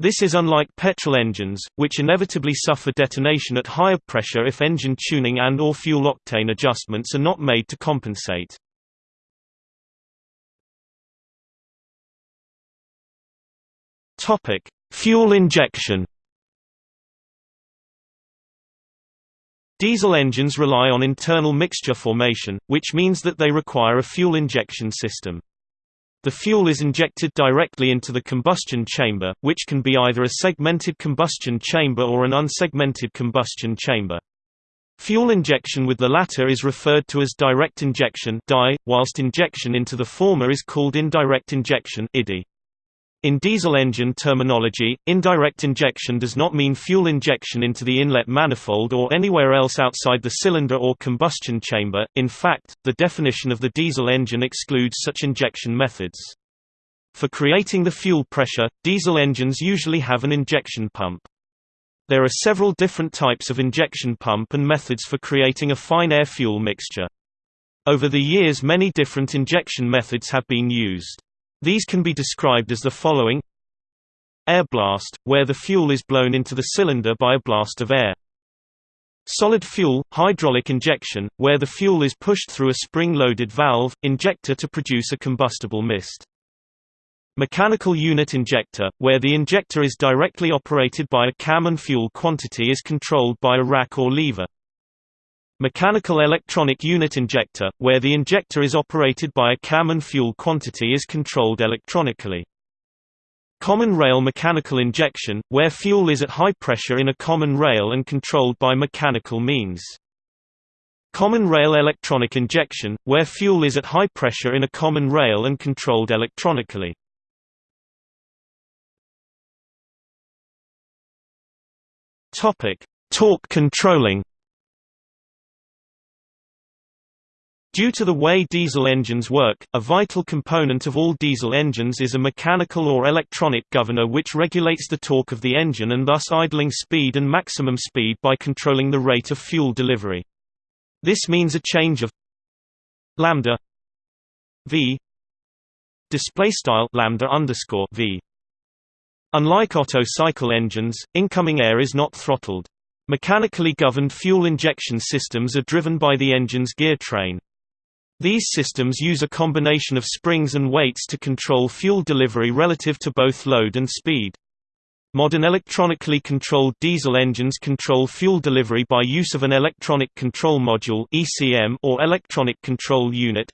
This is unlike petrol engines, which inevitably suffer detonation at higher pressure if engine tuning and or fuel octane adjustments are not made to compensate. Topic: Fuel injection. Diesel engines rely on internal mixture formation, which means that they require a fuel injection system. The fuel is injected directly into the combustion chamber, which can be either a segmented combustion chamber or an unsegmented combustion chamber. Fuel injection with the latter is referred to as direct injection whilst injection into the former is called indirect injection IDI. In diesel engine terminology, indirect injection does not mean fuel injection into the inlet manifold or anywhere else outside the cylinder or combustion chamber, in fact, the definition of the diesel engine excludes such injection methods. For creating the fuel pressure, diesel engines usually have an injection pump. There are several different types of injection pump and methods for creating a fine air-fuel mixture. Over the years many different injection methods have been used. These can be described as the following Air blast, where the fuel is blown into the cylinder by a blast of air. Solid fuel, hydraulic injection, where the fuel is pushed through a spring-loaded valve, injector to produce a combustible mist. Mechanical unit injector, where the injector is directly operated by a cam and fuel quantity is controlled by a rack or lever. Mechanical electronic unit injector, where the injector is operated by a cam and fuel quantity is controlled electronically. Common rail mechanical injection, where fuel is at high pressure in a common rail and controlled by mechanical means. Common rail electronic injection, where fuel is at high pressure in a common rail and controlled electronically. Torque controlling Due to the way diesel engines work, a vital component of all diesel engines is a mechanical or electronic governor which regulates the torque of the engine and thus idling speed and maximum speed by controlling the rate of fuel delivery. This means a change of lambda v display style lambda underscore v. Unlike Otto cycle engines, incoming air is not throttled. Mechanically governed fuel injection systems are driven by the engine's gear train. These systems use a combination of springs and weights to control fuel delivery relative to both load and speed. Modern electronically controlled diesel engines control fuel delivery by use of an electronic control module (ECM) or electronic control unit.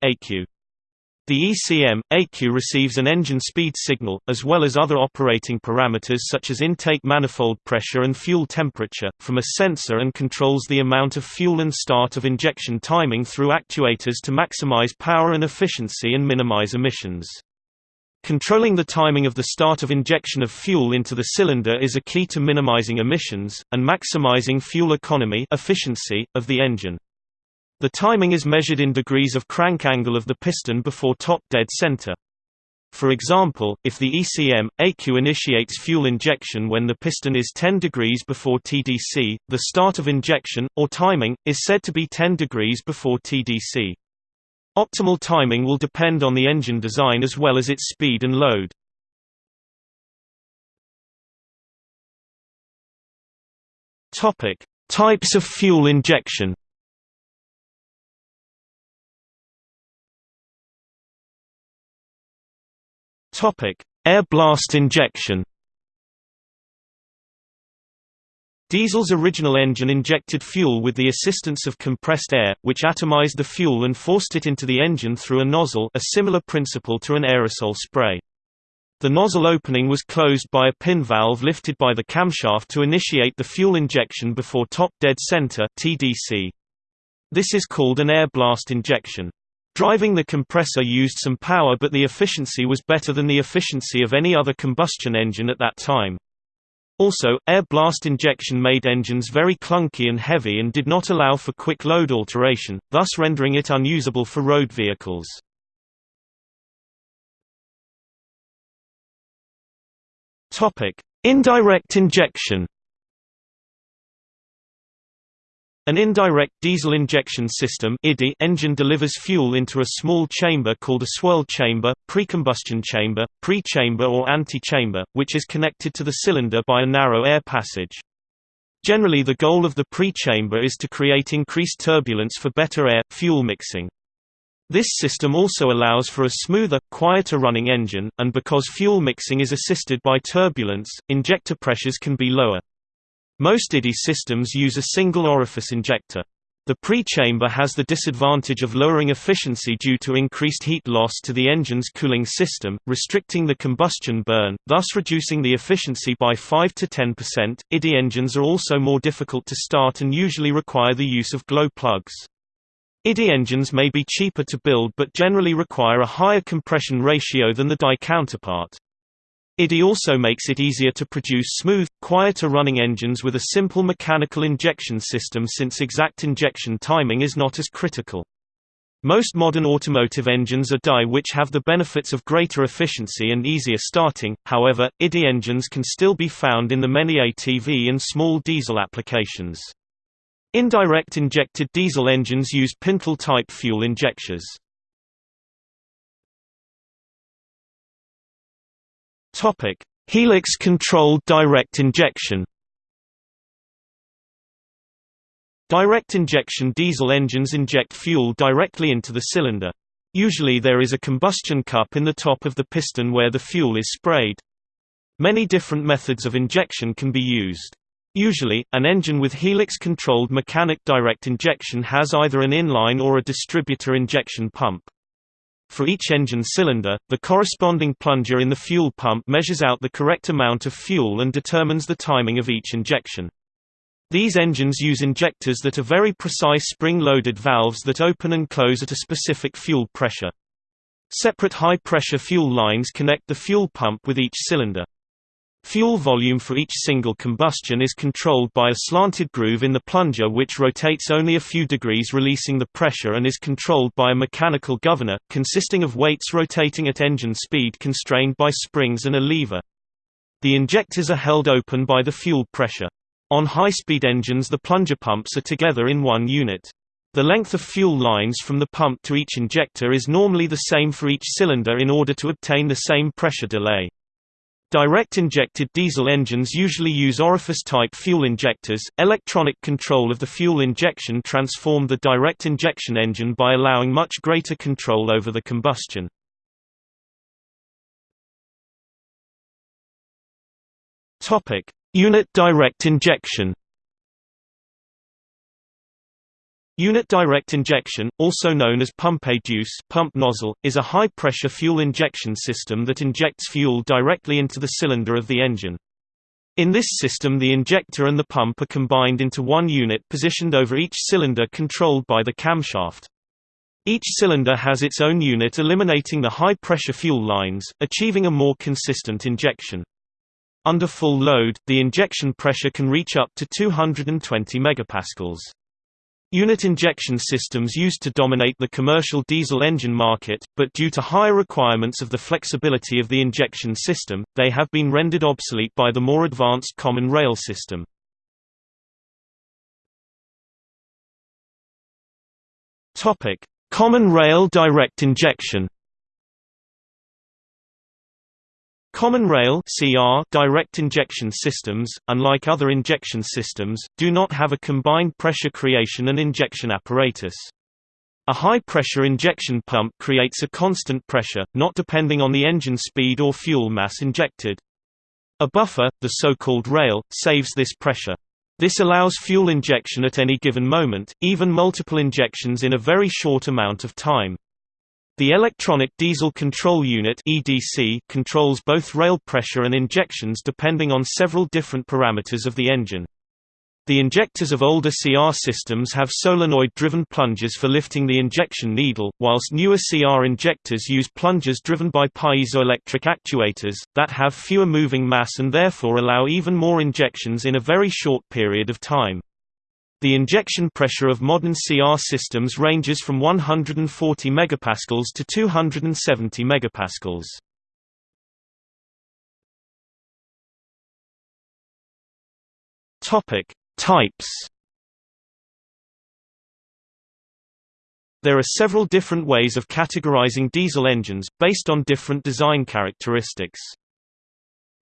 The ECM, ECU receives an engine speed signal, as well as other operating parameters such as intake manifold pressure and fuel temperature, from a sensor and controls the amount of fuel and start of injection timing through actuators to maximize power and efficiency and minimize emissions. Controlling the timing of the start of injection of fuel into the cylinder is a key to minimizing emissions, and maximizing fuel economy efficiency, of the engine. The timing is measured in degrees of crank angle of the piston before top dead center. For example, if the ECM, ECU initiates fuel injection when the piston is 10 degrees before TDC, the start of injection, or timing, is said to be 10 degrees before TDC. Optimal timing will depend on the engine design as well as its speed and load. Types of fuel injection Air blast injection. Diesel's original engine injected fuel with the assistance of compressed air, which atomized the fuel and forced it into the engine through a nozzle a similar principle to an aerosol spray. The nozzle opening was closed by a pin valve lifted by the camshaft to initiate the fuel injection before top dead center TDC. This is called an air blast injection. Driving the compressor used some power but the efficiency was better than the efficiency of any other combustion engine at that time. Also, air blast injection made engines very clunky and heavy and did not allow for quick load alteration, thus rendering it unusable for road vehicles. Indirect injection An indirect diesel injection system engine delivers fuel into a small chamber called a swirl chamber, precombustion chamber, pre-chamber or ante-chamber, which is connected to the cylinder by a narrow air passage. Generally the goal of the pre-chamber is to create increased turbulence for better air-fuel mixing. This system also allows for a smoother, quieter running engine, and because fuel mixing is assisted by turbulence, injector pressures can be lower. Most IDI systems use a single orifice injector. The pre-chamber has the disadvantage of lowering efficiency due to increased heat loss to the engine's cooling system, restricting the combustion burn, thus reducing the efficiency by 5 to 10%. IDI engines are also more difficult to start and usually require the use of glow plugs. IDI engines may be cheaper to build but generally require a higher compression ratio than the DI counterpart. IDI also makes it easier to produce smooth, quieter running engines with a simple mechanical injection system since exact injection timing is not as critical. Most modern automotive engines are DI which have the benefits of greater efficiency and easier starting, however, IDI engines can still be found in the many ATV and small diesel applications. Indirect injected diesel engines use Pintle-type fuel injectors. Topic: Helix-controlled direct injection. Direct injection diesel engines inject fuel directly into the cylinder. Usually there is a combustion cup in the top of the piston where the fuel is sprayed. Many different methods of injection can be used. Usually, an engine with helix-controlled mechanic direct injection has either an inline or a distributor injection pump. For each engine cylinder, the corresponding plunger in the fuel pump measures out the correct amount of fuel and determines the timing of each injection. These engines use injectors that are very precise spring-loaded valves that open and close at a specific fuel pressure. Separate high-pressure fuel lines connect the fuel pump with each cylinder. Fuel volume for each single combustion is controlled by a slanted groove in the plunger which rotates only a few degrees releasing the pressure and is controlled by a mechanical governor, consisting of weights rotating at engine speed constrained by springs and a lever. The injectors are held open by the fuel pressure. On high-speed engines the plunger pumps are together in one unit. The length of fuel lines from the pump to each injector is normally the same for each cylinder in order to obtain the same pressure delay. Direct injected diesel engines usually use orifice-type fuel injectors. Electronic control of the fuel injection transformed the direct injection engine by allowing much greater control over the combustion. Topic: Unit direct injection. Unit direct injection, also known as Pumpe-Düse pump nozzle, is a high-pressure fuel injection system that injects fuel directly into the cylinder of the engine. In this system the injector and the pump are combined into one unit positioned over each cylinder controlled by the camshaft. Each cylinder has its own unit eliminating the high-pressure fuel lines, achieving a more consistent injection. Under full load, the injection pressure can reach up to 220 megapascals. Unit injection systems used to dominate the commercial diesel engine market, but due to higher requirements of the flexibility of the injection system, they have been rendered obsolete by the more advanced common rail system. Common rail direct injection Common rail CR direct injection systems, unlike other injection systems, do not have a combined pressure creation and injection apparatus. A high-pressure injection pump creates a constant pressure, not depending on the engine speed or fuel mass injected. A buffer, the so-called rail, saves this pressure. This allows fuel injection at any given moment, even multiple injections in a very short amount of time. The Electronic Diesel Control Unit (EDC) controls both rail pressure and injections depending on several different parameters of the engine. The injectors of older CR systems have solenoid-driven plungers for lifting the injection needle, whilst newer CR injectors use plungers driven by piezoelectric actuators, that have fewer moving mass and therefore allow even more injections in a very short period of time. The injection pressure of modern CR systems ranges from 140 megapascals to 270 megapascals. Topic: Types. There are several different ways of categorizing diesel engines, based on different design characteristics.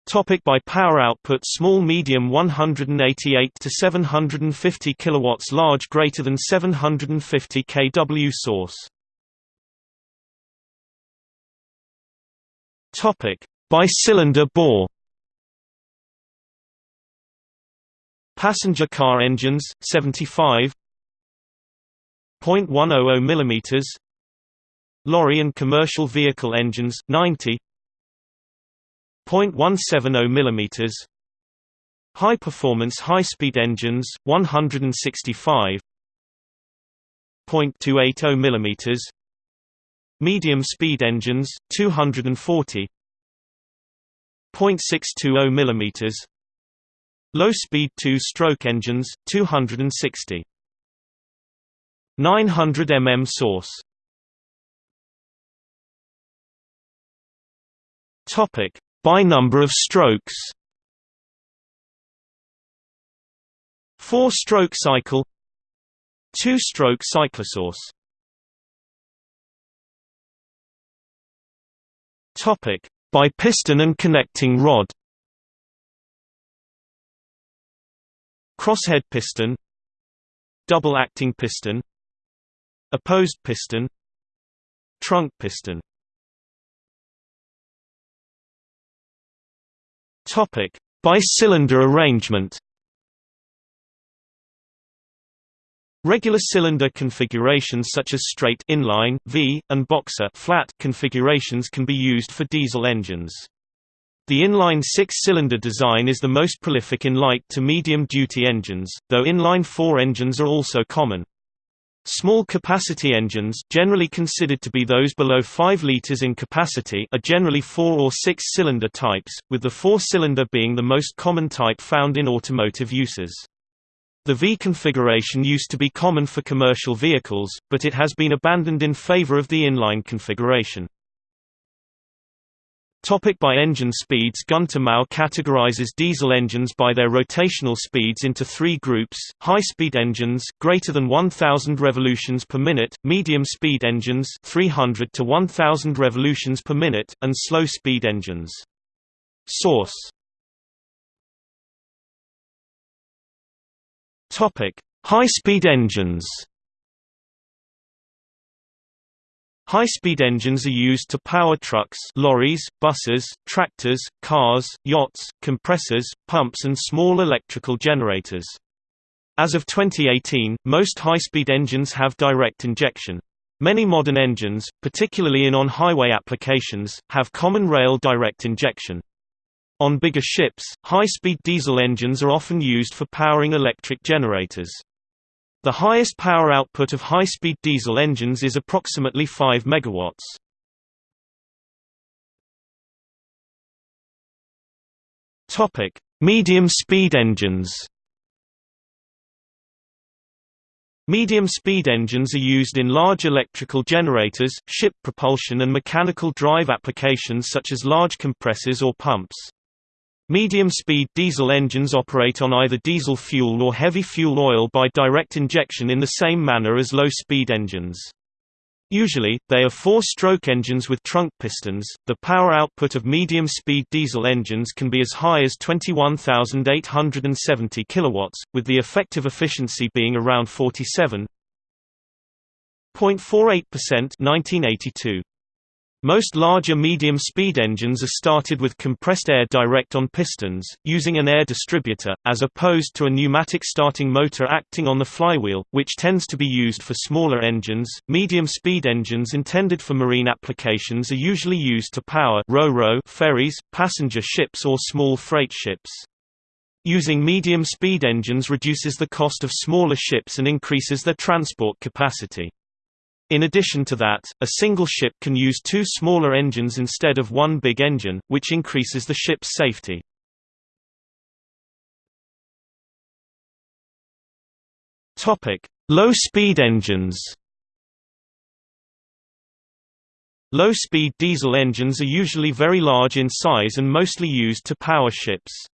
Topic by power output Small medium 188 to 750 kilowatts large greater than 750 kW source. Topic. By cylinder bore. Passenger car engines 75 0.100 mm Lorry and commercial vehicle engines 90 0.170 mm High performance high speed engines 165 0.280 mm Medium speed engines 240 0.620 mm Low speed two-stroke engines 260 900 mm source. Topic by number of strokes. Four-stroke cycle. Two-stroke cyclosource Topic by piston and connecting rod. Crosshead piston. Double acting piston. Opposed piston. Trunk piston Topic: Bi-cylinder arrangement. Regular cylinder configurations such as straight inline V and boxer flat configurations can be used for diesel engines. The inline six-cylinder design is the most prolific in light to medium-duty engines, though inline four engines are also common. Small capacity engines generally considered to be those below 5 liters in capacity are generally 4 or 6 cylinder types, with the 4 cylinder being the most common type found in automotive uses. The V configuration used to be common for commercial vehicles, but it has been abandoned in favor of the inline configuration. Topic by engine speeds. Gunter Mau categorizes diesel engines by their rotational speeds into three groups, high-speed engines greater than 1000 revolutions per minute, medium-speed engines 300 to 1000 revolutions per minute, and slow-speed engines. Source. High-speed engines High-speed engines are used to power trucks lorries, buses, tractors, cars, yachts, compressors, pumps and small electrical generators. As of 2018, most high-speed engines have direct injection. Many modern engines, particularly in on-highway applications, have common rail direct injection. On bigger ships, high-speed diesel engines are often used for powering electric generators. The highest power output of high-speed diesel engines is approximately 5 megawatts. Topic: Medium-speed engines. Medium-speed engines are used in large electrical generators, ship propulsion and mechanical drive applications such as large compressors or pumps. Medium-speed diesel engines operate on either diesel fuel or heavy fuel oil by direct injection in the same manner as low-speed engines. Usually, they are four-stroke engines with trunk pistons. The power output of medium-speed diesel engines can be as high as 21,870 kilowatts, with the effective efficiency being around 47.48% 1982. Most larger medium-speed engines are started with compressed air direct on pistons, using an air distributor, as opposed to a pneumatic starting motor acting on the flywheel, which tends to be used for smaller engines. Medium-speed engines intended for marine applications are usually used to power ro-ro ferries, passenger ships or small freight ships. Using medium-speed engines reduces the cost of smaller ships and increases their transport capacity. In addition to that, a single ship can use two smaller engines instead of one big engine, which increases the ship's safety. Low-speed engines Low-speed diesel engines are usually very large in size and mostly used to power ships.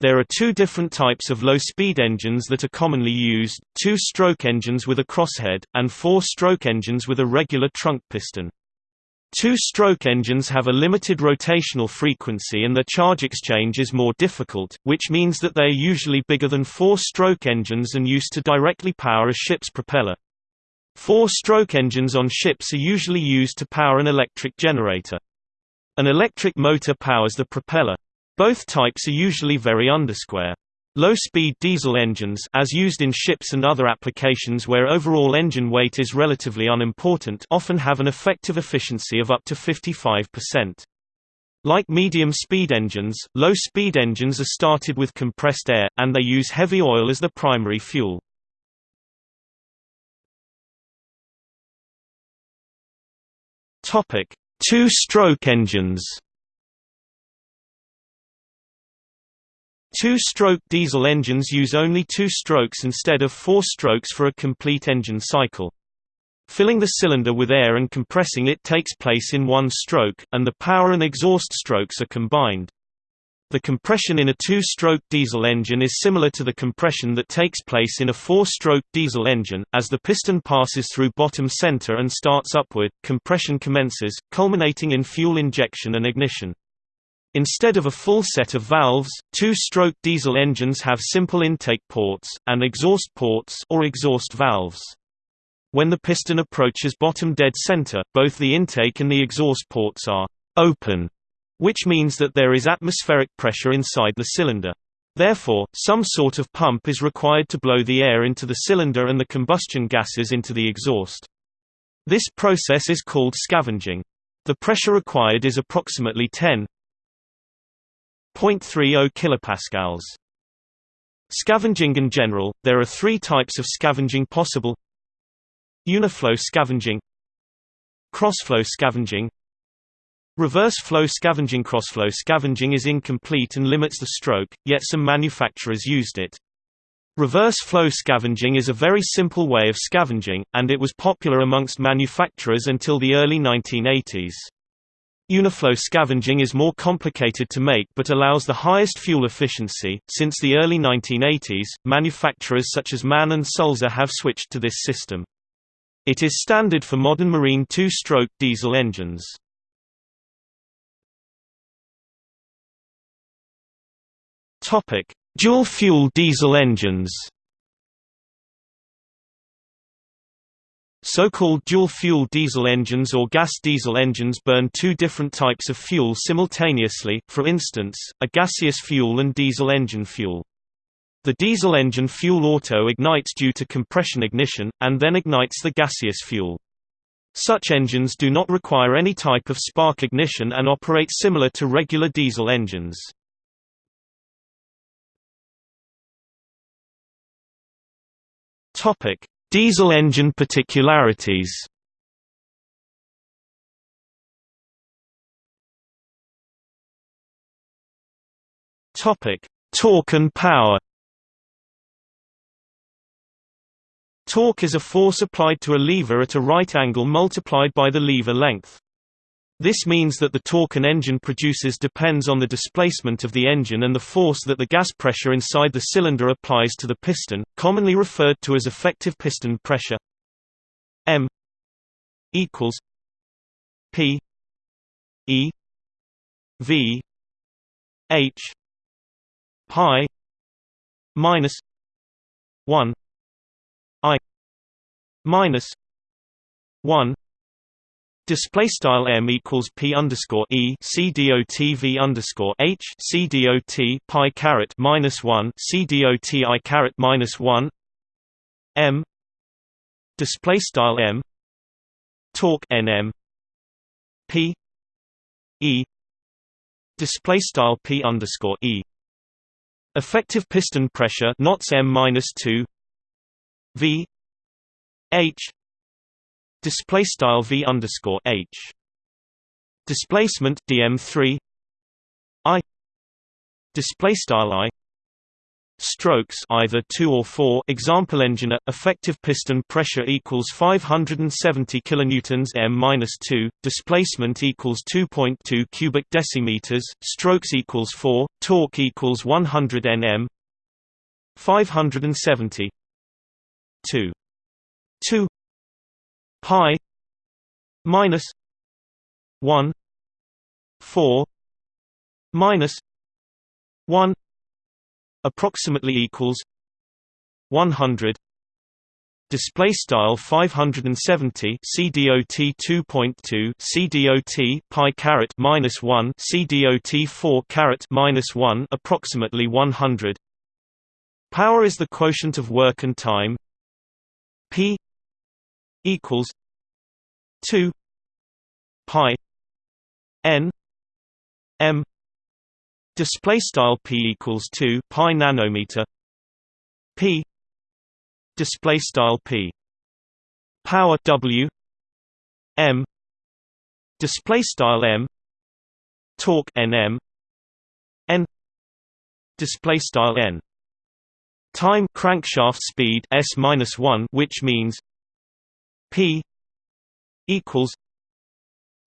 There are two different types of low-speed engines that are commonly used, two-stroke engines with a crosshead, and four-stroke engines with a regular trunk piston. Two-stroke engines have a limited rotational frequency and their charge exchange is more difficult, which means that they are usually bigger than four-stroke engines and used to directly power a ship's propeller. Four-stroke engines on ships are usually used to power an electric generator. An electric motor powers the propeller. Both types are usually very undersquare. Low-speed diesel engines as used in ships and other applications where overall engine weight is relatively unimportant often have an effective efficiency of up to 55%. Like medium-speed engines, low-speed engines are started with compressed air, and they use heavy oil as the primary fuel. Two-stroke engines Two-stroke diesel engines use only two strokes instead of four strokes for a complete engine cycle. Filling the cylinder with air and compressing it takes place in one stroke, and the power and exhaust strokes are combined. The compression in a two-stroke diesel engine is similar to the compression that takes place in a four-stroke diesel engine. As the piston passes through bottom center and starts upward, compression commences, culminating in fuel injection and ignition. Instead of a full set of valves, two-stroke diesel engines have simple intake ports, and exhaust ports or exhaust valves. When the piston approaches bottom dead center, both the intake and the exhaust ports are «open», which means that there is atmospheric pressure inside the cylinder. Therefore, some sort of pump is required to blow the air into the cylinder and the combustion gases into the exhaust. This process is called scavenging. The pressure required is approximately 10 0.30 kilopascals. Scavenging in general, there are three types of scavenging possible Uniflow scavenging Crossflow scavenging Reverse flow scavenging Crossflow scavenging is incomplete and limits the stroke, yet some manufacturers used it. Reverse flow scavenging is a very simple way of scavenging, and it was popular amongst manufacturers until the early 1980s. Uniflow scavenging is more complicated to make but allows the highest fuel efficiency. Since the early 1980s, manufacturers such as MAN and Sulzer have switched to this system. It is standard for modern marine two-stroke diesel engines. Topic: Dual-fuel diesel engines. So-called dual-fuel diesel engines or gas diesel engines burn two different types of fuel simultaneously, for instance, a gaseous fuel and diesel engine fuel. The diesel engine fuel auto ignites due to compression ignition, and then ignites the gaseous fuel. Such engines do not require any type of spark ignition and operate similar to regular diesel engines. Topic: Diesel engine particularities. Topic: Torque and power. Torque is a force applied to a lever at a right angle multiplied by the lever length. This means that the torque an engine produces depends on the displacement of the engine and the force that the gas pressure inside the cylinder applies to the piston, commonly referred to as effective piston pressure. M equals P E V H pi minus 1 I minus 1 Display style m equals p underscore e c dot v underscore h c dot pi caret minus one c dot i caret minus one. M. Display style m. Torque nm p. E. Display style p underscore e. Effective piston pressure knots m minus two. V. H display style v underscore h. Displacement dm3 i. Display style i. Strokes either 2 or 4 example engine effective piston pressure equals 570 kilonewtons m-2 displacement equals 2.2 cubic decimeters. Strokes equals 4 torque equals 100 nm. 570 2 2 pi minus 1 4 minus 1 approximately equals 100 display style 570 cdot 2.2 cdot pi caret minus 1 cdot 4 caret minus 1 approximately 100 power is the quotient of work and time. P equals two pi n m. Display style p equals 2 pi nanometer. P display style p. Power w m. Display style m. Torque nm n display style n. Time crankshaft speed s minus 1 which means P equals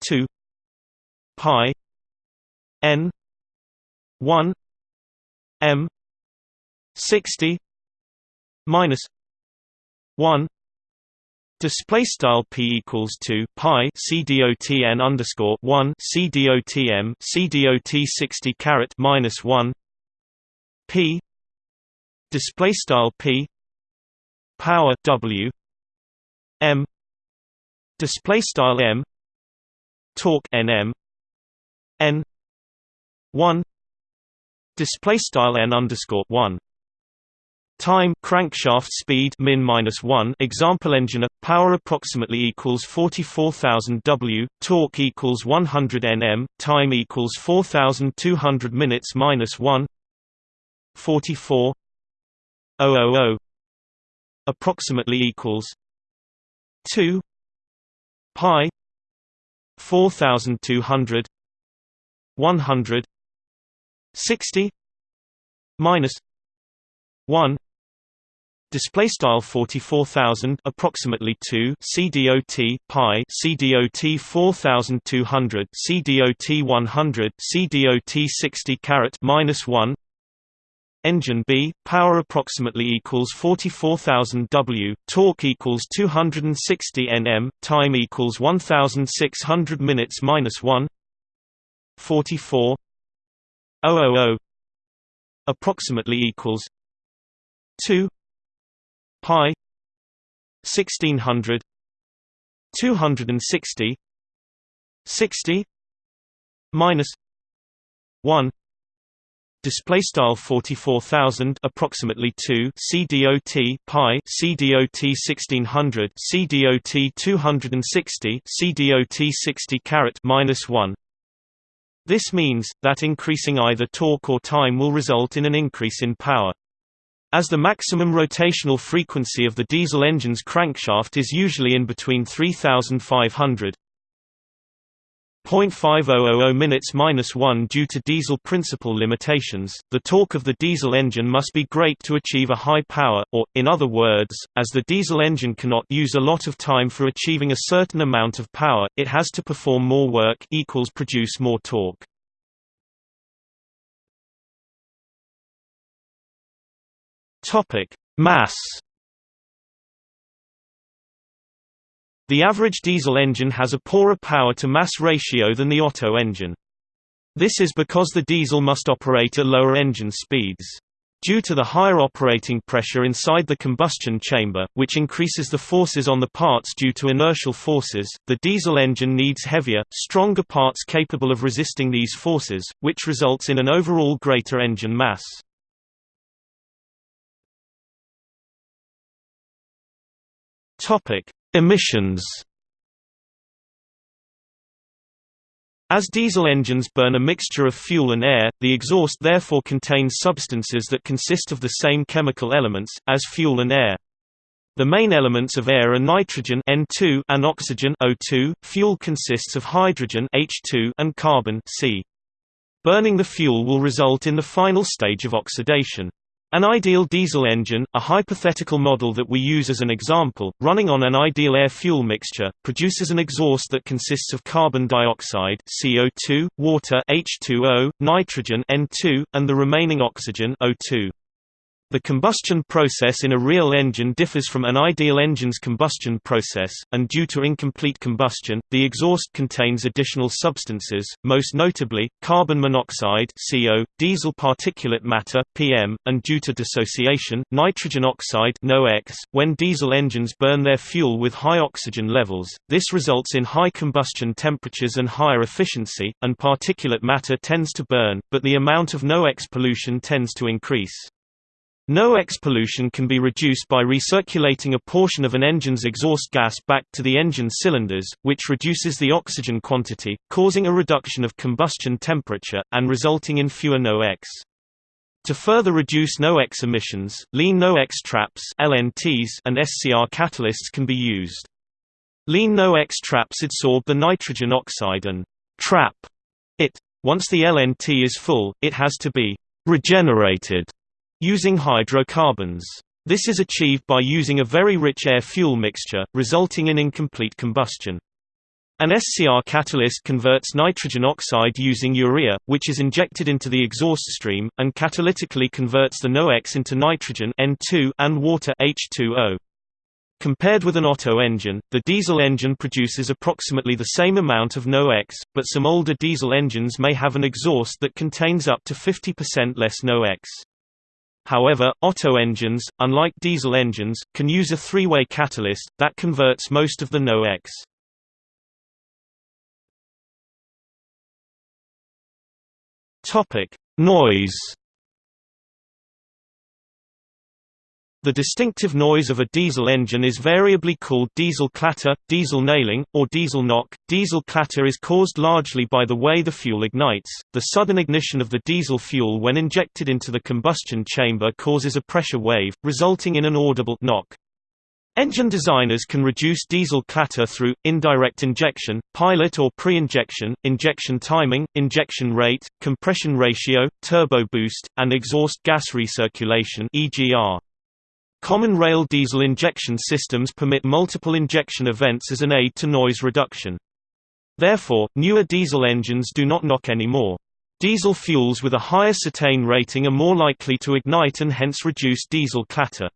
two pi N one M sixty minus one. Display style p equals two pi c dot n underscore one c dot m c dot sixty caret minus one. P display style p power w m display style m torque nm n 1 display style n underscore 1 Time crankshaft speed min minus one example engine power approximately equals 44000 W torque equals 100 Nm time equals 4200 minutes minus 1 44 000 approximately equals 2 pi 4200 100 60 minus 1 display style 44000 approximately 2 cdot pi cdot 4200 cdot 100 cdot 60 caret minus 1 Engine B, power approximately equals 44,000 W, torque equals 260 Nm, time equals 1,600 minutes minus 1. 44 000 approximately equals 2 pi. 1600 260 60 minus 1 display style 44000 approximately 2 CDOT pi CDOT 1600 CDOT 260 CDOT 60 caret minus 1 This means that increasing either torque or time will result in an increase in power. As the maximum rotational frequency of the diesel engine's crankshaft is usually in between 3500 0.5000 minutes minus 1 due to diesel principle limitations, the torque of the diesel engine must be great to achieve a high power, or, in other words, as the diesel engine cannot use a lot of time for achieving a certain amount of power, it has to perform more work equals produce more torque. Mass. The average diesel engine has a poorer power-to-mass ratio than the Otto engine. This is because the diesel must operate at lower engine speeds. Due to the higher operating pressure inside the combustion chamber, which increases the forces on the parts due to inertial forces, the diesel engine needs heavier, stronger parts capable of resisting these forces, which results in an overall greater engine mass. Topic: Emissions. As diesel engines burn a mixture of fuel and air, the exhaust therefore contains substances that consist of the same chemical elements as fuel and air. The main elements of air are nitrogen N2 and oxygen O2. Fuel consists of hydrogen H2 and carbon C. Burning the fuel will result in the final stage of oxidation. An ideal diesel engine, a hypothetical model that we use as an example, running on an ideal air-fuel mixture, produces an exhaust that consists of carbon dioxide CO2, water H2O, nitrogen N2, and the remaining oxygen O2. The combustion process in a real engine differs from an ideal engine's combustion process, and due to incomplete combustion, the exhaust contains additional substances, most notably, carbon monoxide CO, diesel particulate matter PM, and due to dissociation, nitrogen oxide NOx. .When diesel engines burn their fuel with high oxygen levels, this results in high combustion temperatures and higher efficiency, and particulate matter tends to burn, but the amount of NOx pollution tends to increase. NOx pollution can be reduced by recirculating a portion of an engine's exhaust gas back to the engine cylinders, which reduces the oxygen quantity, causing a reduction of combustion temperature, and resulting in fewer NOx. To further reduce NOx emissions, lean NOx traps LNTs and SCR catalysts can be used. Lean NOx traps adsorb the nitrogen oxide and trap it. Once the LNT is full, it has to be regenerated using hydrocarbons. This is achieved by using a very rich air-fuel mixture, resulting in incomplete combustion. An SCR catalyst converts nitrogen oxide using urea, which is injected into the exhaust stream, and catalytically converts the NOx into nitrogen N2 and water H2O. Compared with an Otto engine, the diesel engine produces approximately the same amount of NOx, but some older diesel engines may have an exhaust that contains up to 50% less NOx. However, Otto engines, unlike diesel engines, can use a three-way catalyst, that converts most of the NOx. Noise The distinctive noise of a diesel engine is variably called diesel clatter, diesel nailing, or diesel knock. Diesel clatter is caused largely by the way the fuel ignites. The sudden ignition of the diesel fuel when injected into the combustion chamber causes a pressure wave, resulting in an audible knock. Engine designers can reduce diesel clatter through, indirect injection, pilot or pre-injection, injection timing, injection rate, compression ratio, turbo boost, and exhaust gas recirculation EGR. Common rail diesel injection systems permit multiple injection events as an aid to noise reduction. Therefore, newer diesel engines do not knock anymore. Diesel fuels with a higher cetane rating are more likely to ignite and hence reduce diesel clatter.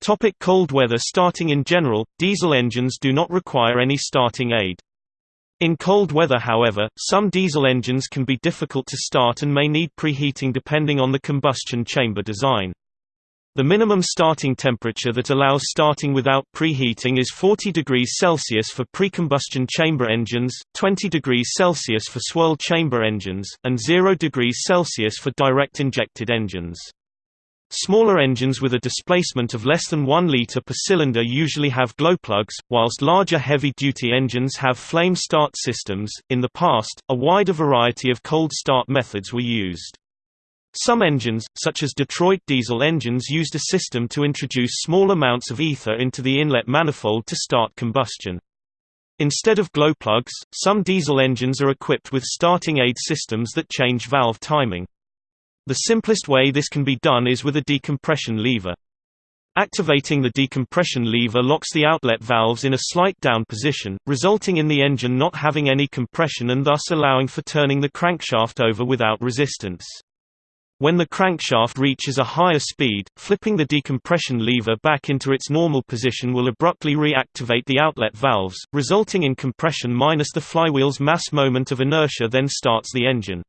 Topic cold weather Starting in general, diesel engines do not require any starting aid. In cold weather however, some diesel engines can be difficult to start and may need preheating depending on the combustion chamber design. The minimum starting temperature that allows starting without preheating is 40 degrees Celsius for precombustion chamber engines, 20 degrees Celsius for swirl chamber engines, and 0 degrees Celsius for direct injected engines. Smaller engines with a displacement of less than 1 liter per cylinder usually have glow plugs, whilst larger heavy-duty engines have flame start systems. In the past, a wider variety of cold start methods were used. Some engines, such as Detroit diesel engines used a system to introduce small amounts of ether into the inlet manifold to start combustion. Instead of glow plugs, some diesel engines are equipped with starting aid systems that change valve timing. The simplest way this can be done is with a decompression lever. Activating the decompression lever locks the outlet valves in a slight down position, resulting in the engine not having any compression and thus allowing for turning the crankshaft over without resistance. When the crankshaft reaches a higher speed, flipping the decompression lever back into its normal position will abruptly reactivate the outlet valves, resulting in compression minus the flywheel's mass moment of inertia then starts the engine.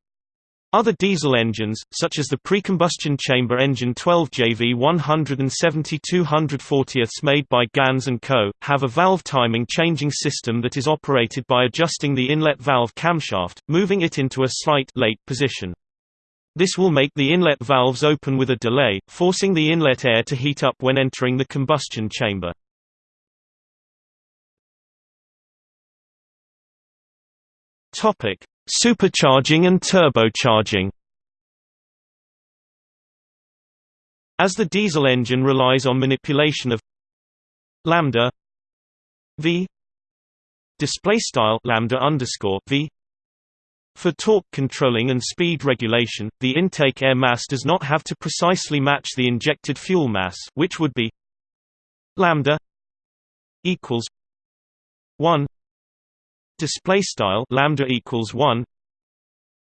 Other diesel engines, such as the precombustion chamber engine 12JV 170-240 made by Ganz & Co., have a valve timing changing system that is operated by adjusting the inlet valve camshaft, moving it into a slight late position. This will make the inlet valves open with a delay, forcing the inlet air to heat up when entering the combustion chamber. Topic: Supercharging and turbocharging. As the diesel engine relies on manipulation of lambda v display style lambda underscore v for torque controlling and speed regulation, the intake air mass does not have to precisely match the injected fuel mass, which would be lambda equals 1 display style lambda equals 1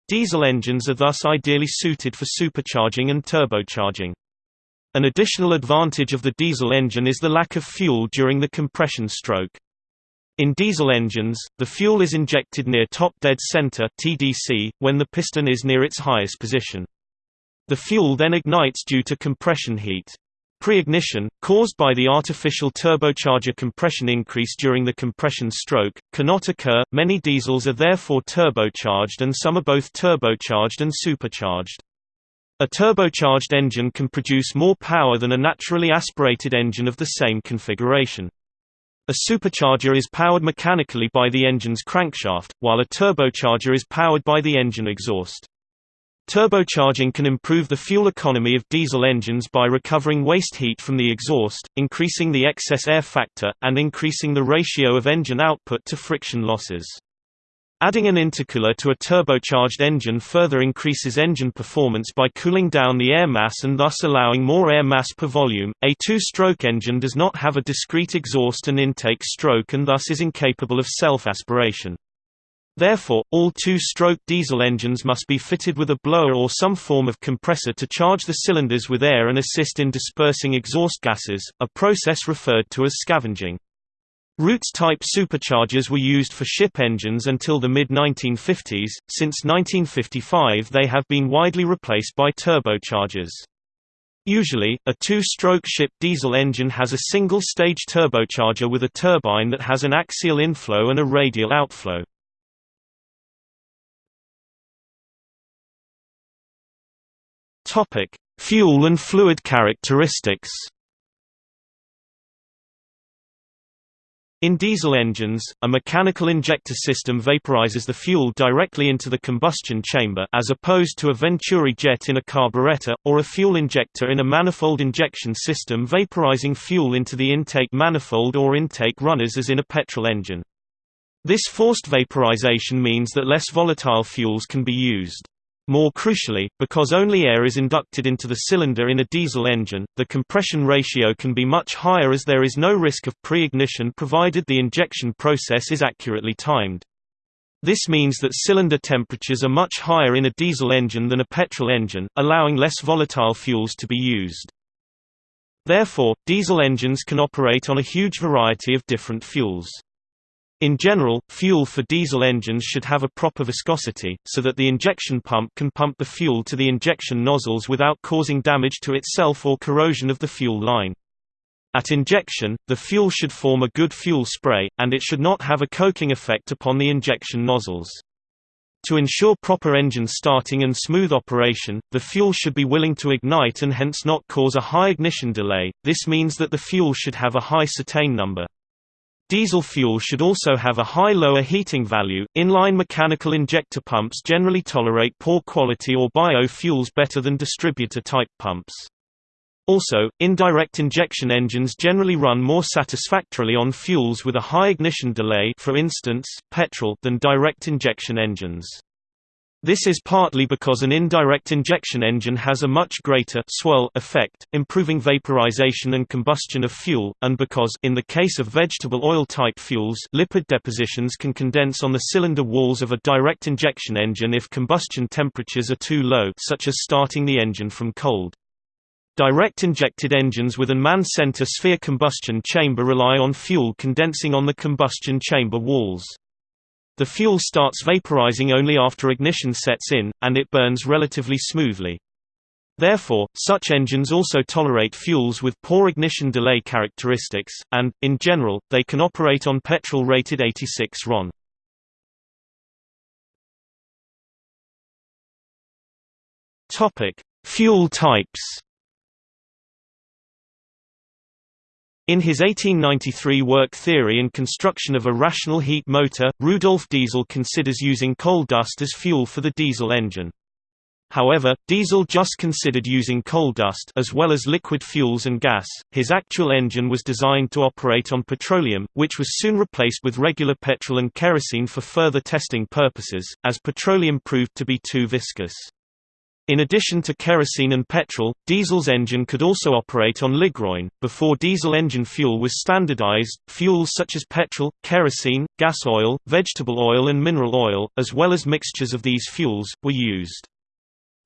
Diesel engines are thus ideally suited for supercharging and turbocharging. An additional advantage of the diesel engine is the lack of fuel during the compression stroke. In diesel engines, the fuel is injected near top dead center (TDC) when the piston is near its highest position. The fuel then ignites due to compression heat. Pre-ignition, caused by the artificial turbocharger compression increase during the compression stroke, cannot occur. Many diesels are therefore turbocharged and some are both turbocharged and supercharged. A turbocharged engine can produce more power than a naturally aspirated engine of the same configuration. A supercharger is powered mechanically by the engine's crankshaft, while a turbocharger is powered by the engine exhaust. Turbocharging can improve the fuel economy of diesel engines by recovering waste heat from the exhaust, increasing the excess air factor, and increasing the ratio of engine output to friction losses. Adding an intercooler to a turbocharged engine further increases engine performance by cooling down the air mass and thus allowing more air mass per volume. A two-stroke engine does not have a discrete exhaust and intake stroke and thus is incapable of self-aspiration. Therefore, all two-stroke diesel engines must be fitted with a blower or some form of compressor to charge the cylinders with air and assist in dispersing exhaust gases, a process referred to as scavenging. Roots-type superchargers were used for ship engines until the mid-1950s, since 1955 they have been widely replaced by turbochargers. Usually, a two-stroke ship diesel engine has a single-stage turbocharger with a turbine that has an axial inflow and a radial outflow. Fuel and fluid characteristics In diesel engines, a mechanical injector system vaporizes the fuel directly into the combustion chamber as opposed to a Venturi jet in a carburetor, or a fuel injector in a manifold injection system vaporizing fuel into the intake manifold or intake runners as in a petrol engine. This forced vaporization means that less volatile fuels can be used. More crucially, because only air is inducted into the cylinder in a diesel engine, the compression ratio can be much higher as there is no risk of pre-ignition provided the injection process is accurately timed. This means that cylinder temperatures are much higher in a diesel engine than a petrol engine, allowing less volatile fuels to be used. Therefore, diesel engines can operate on a huge variety of different fuels. In general, fuel for diesel engines should have a proper viscosity, so that the injection pump can pump the fuel to the injection nozzles without causing damage to itself or corrosion of the fuel line. At injection, the fuel should form a good fuel spray, and it should not have a coking effect upon the injection nozzles. To ensure proper engine starting and smooth operation, the fuel should be willing to ignite and hence not cause a high ignition delay, this means that the fuel should have a high cetane number. Diesel fuel should also have a high lower heating value. Inline mechanical injector pumps generally tolerate poor quality or biofuels better than distributor type pumps. Also, indirect injection engines generally run more satisfactorily on fuels with a high ignition delay for instance, petrol than direct injection engines. This is partly because an indirect injection engine has a much greater swirl effect, improving vaporization and combustion of fuel, and because in the case of vegetable oil type fuels lipid depositions can condense on the cylinder walls of a direct injection engine if combustion temperatures are too low such as starting the engine from cold. Direct injected engines with an MAN-center sphere combustion chamber rely on fuel condensing on the combustion chamber walls. The fuel starts vaporizing only after ignition sets in, and it burns relatively smoothly. Therefore, such engines also tolerate fuels with poor ignition delay characteristics, and, in general, they can operate on petrol rated 86 RON. Fuel types In his 1893 work Theory and Construction of a Rational Heat Motor, Rudolf Diesel considers using coal dust as fuel for the diesel engine. However, Diesel just considered using coal dust as well as liquid fuels and gas. His actual engine was designed to operate on petroleum, which was soon replaced with regular petrol and kerosene for further testing purposes, as petroleum proved to be too viscous. In addition to kerosene and petrol, diesel's engine could also operate on ligroin. Before diesel engine fuel was standardized, fuels such as petrol, kerosene, gas oil, vegetable oil, and mineral oil, as well as mixtures of these fuels, were used.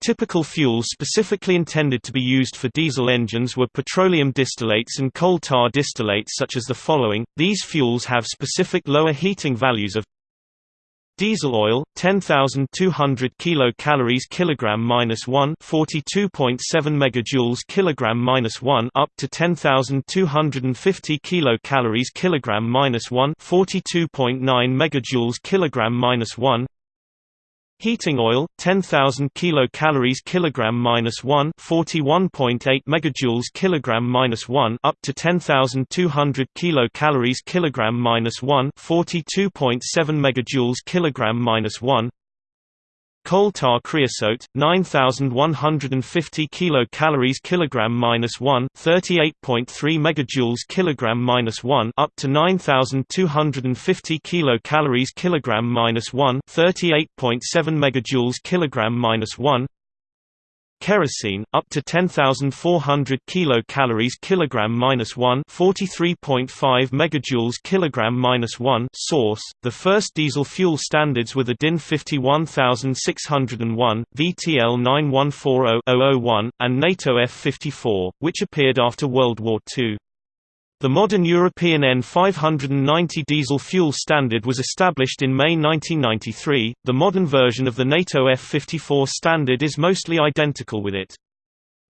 Typical fuels specifically intended to be used for diesel engines were petroleum distillates and coal tar distillates such as the following. These fuels have specific lower heating values of Diesel oil 10200 kilocalories kilogram minus 1 42.7 megajoules kilogram minus 1 up to 10250 kilocalories kilogram minus 1 42.9 megajoules kilogram minus 1 Heating oil 10,000 kilocalories kilogram minus 1 41.8 megajoules kilogram minus 1 up to 10,200 kilocalories kilogram minus 1 42.7 megajoules kilogram minus 1 Coal tar creosote 9150 kilocalories kilogram minus 1 38.3 megajoules kilogram minus 1 up to 9250 kilocalories kilogram minus 1 38.7 megajoules kilogram minus 1 Kerosene up to 10,400 kilocalories kilogram minus 1 43.5 megajoules kilogram minus 1 source the first diesel fuel standards were the DIN 51601 VTL 9140-001 and NATO F54 which appeared after World War II the modern European EN 590 diesel fuel standard was established in May 1993. The modern version of the NATO F54 standard is mostly identical with it.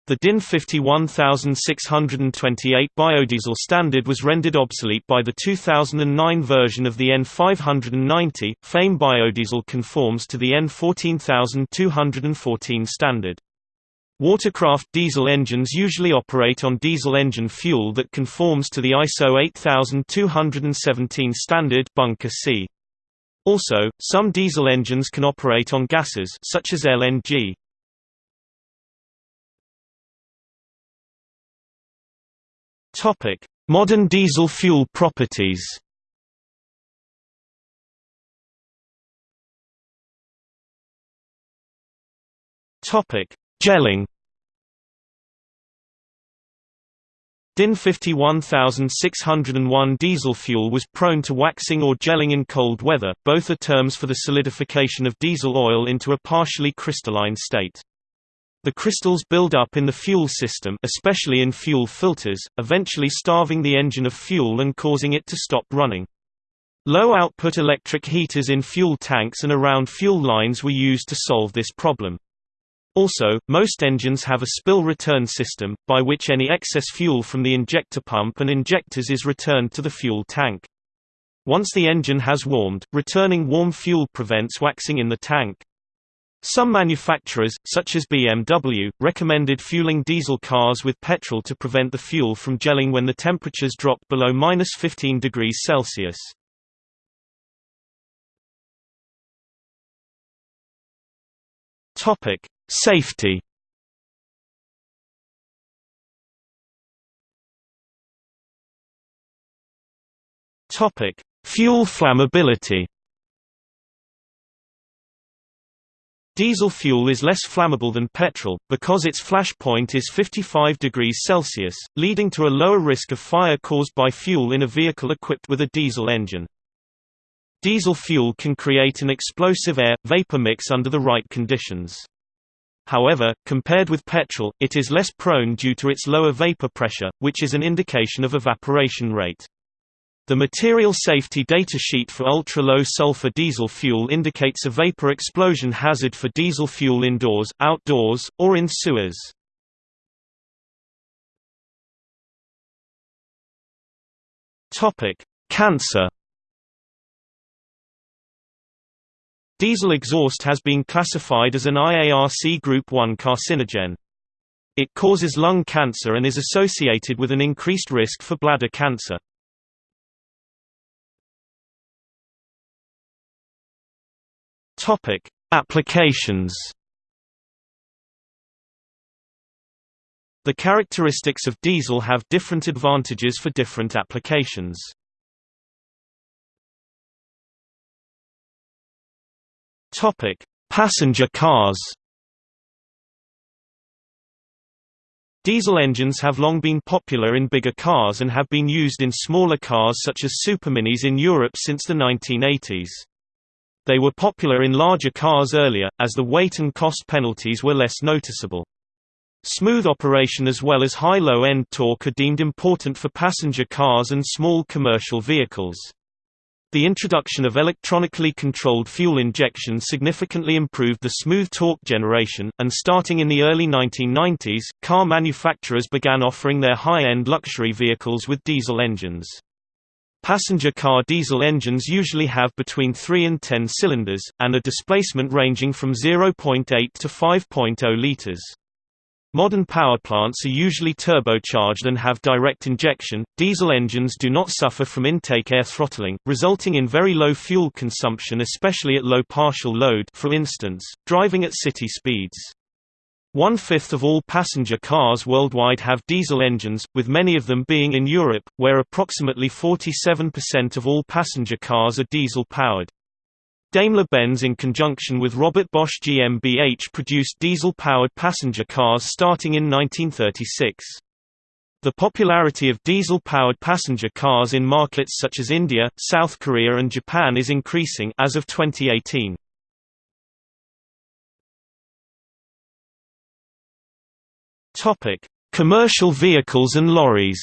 The DIN 51628 biodiesel standard was rendered obsolete by the 2009 version of the EN 590. FAME biodiesel conforms to the N14214 standard. Watercraft diesel engines usually operate on diesel engine fuel that conforms to the ISO 8217 standard bunker C. Also, some diesel engines can operate on gases such as LNG. Topic: Modern diesel fuel properties. Topic: Gelling DIN 51601 diesel fuel was prone to waxing or gelling in cold weather, both are terms for the solidification of diesel oil into a partially crystalline state. The crystals build up in the fuel system especially in fuel filters, eventually starving the engine of fuel and causing it to stop running. Low-output electric heaters in fuel tanks and around fuel lines were used to solve this problem. Also, most engines have a spill return system, by which any excess fuel from the injector pump and injectors is returned to the fuel tank. Once the engine has warmed, returning warm fuel prevents waxing in the tank. Some manufacturers, such as BMW, recommended fueling diesel cars with petrol to prevent the fuel from gelling when the temperatures drop below 15 degrees Celsius. Topic: Safety Topic: Fuel flammability. Diesel fuel is less flammable than petrol, because its flash point is 55 degrees Celsius, leading to a lower risk of fire caused by fuel in a vehicle equipped with a diesel engine. Diesel fuel can create an explosive air-vapor mix under the right conditions. However, compared with petrol, it is less prone due to its lower vapor pressure, which is an indication of evaporation rate. The material safety data sheet for ultra-low sulfur diesel fuel indicates a vapor explosion hazard for diesel fuel indoors, outdoors, or in sewers. Cancer Diesel exhaust has been classified as an IARC Group 1 carcinogen. It causes lung cancer and is associated with an increased risk for bladder cancer. Topic: Applications. The characteristics of diesel have different advantages for different applications. Topic: Passenger cars. Diesel engines have long been popular in bigger cars and have been used in smaller cars such as superminis in Europe since the 1980s. They were popular in larger cars earlier, as the weight and cost penalties were less noticeable. Smooth operation as well as high low-end torque are deemed important for passenger cars and small commercial vehicles. The introduction of electronically controlled fuel injection significantly improved the smooth torque generation, and starting in the early 1990s, car manufacturers began offering their high-end luxury vehicles with diesel engines. Passenger car diesel engines usually have between 3 and 10 cylinders, and a displacement ranging from 0.8 to 5.0 liters. Modern power plants are usually turbocharged and have direct injection. Diesel engines do not suffer from intake air throttling, resulting in very low fuel consumption especially at low partial load for instance, driving at city speeds. One-fifth of all passenger cars worldwide have diesel engines, with many of them being in Europe, where approximately 47% of all passenger cars are diesel-powered. Daimler-Benz in conjunction with Robert Bosch GmbH produced diesel-powered passenger cars starting in 1936. The popularity of diesel-powered passenger cars in markets such as India, South Korea and Japan is increasing as of 2018. Topic: Commercial vehicles and lorries.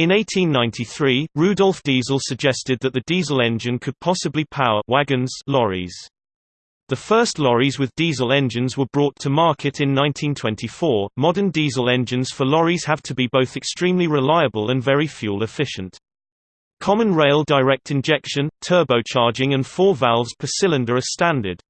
In 1893, Rudolf Diesel suggested that the diesel engine could possibly power wagons lorries. The first lorries with diesel engines were brought to market in 1924. Modern diesel engines for lorries have to be both extremely reliable and very fuel efficient. Common rail direct injection, turbocharging and four valves per cylinder are standard.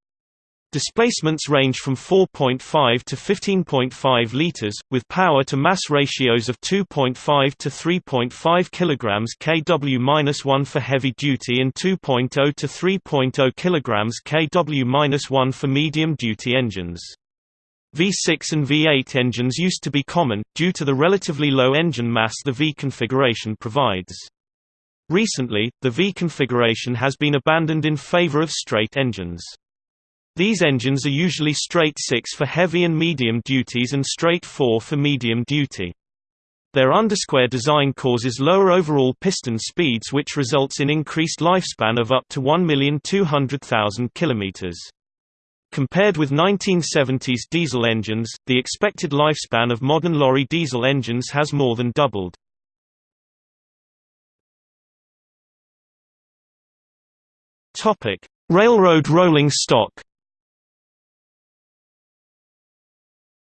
Displacements range from 4.5 to 15.5 liters, with power-to-mass ratios of 2.5 to 3.5 kg kW-1 for heavy-duty and 2.0 to 3.0 kg kW-1 for medium-duty engines. V6 and V8 engines used to be common, due to the relatively low engine mass the V configuration provides. Recently, the V configuration has been abandoned in favor of straight engines. These engines are usually straight 6 for heavy and medium duties and straight 4 for medium duty. Their undersquare design causes lower overall piston speeds which results in increased lifespan of up to 1,200,000 km. Compared with 1970s diesel engines, the expected lifespan of modern lorry diesel engines has more than doubled. Railroad rolling stock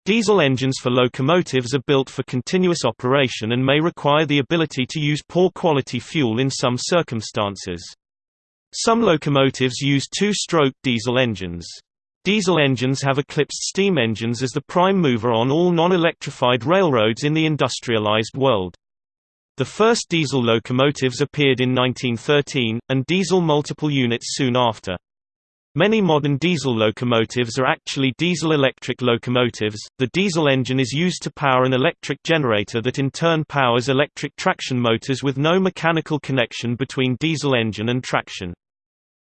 Diesel engines for locomotives are built for continuous operation and may require the ability to use poor quality fuel in some circumstances. Some locomotives use two-stroke diesel engines. Diesel engines have eclipsed steam engines as the prime mover on all non-electrified railroads in the industrialized world. The first diesel locomotives appeared in 1913, and diesel multiple units soon after. Many modern diesel locomotives are actually diesel-electric locomotives. The diesel engine is used to power an electric generator that in turn powers electric traction motors with no mechanical connection between diesel engine and traction.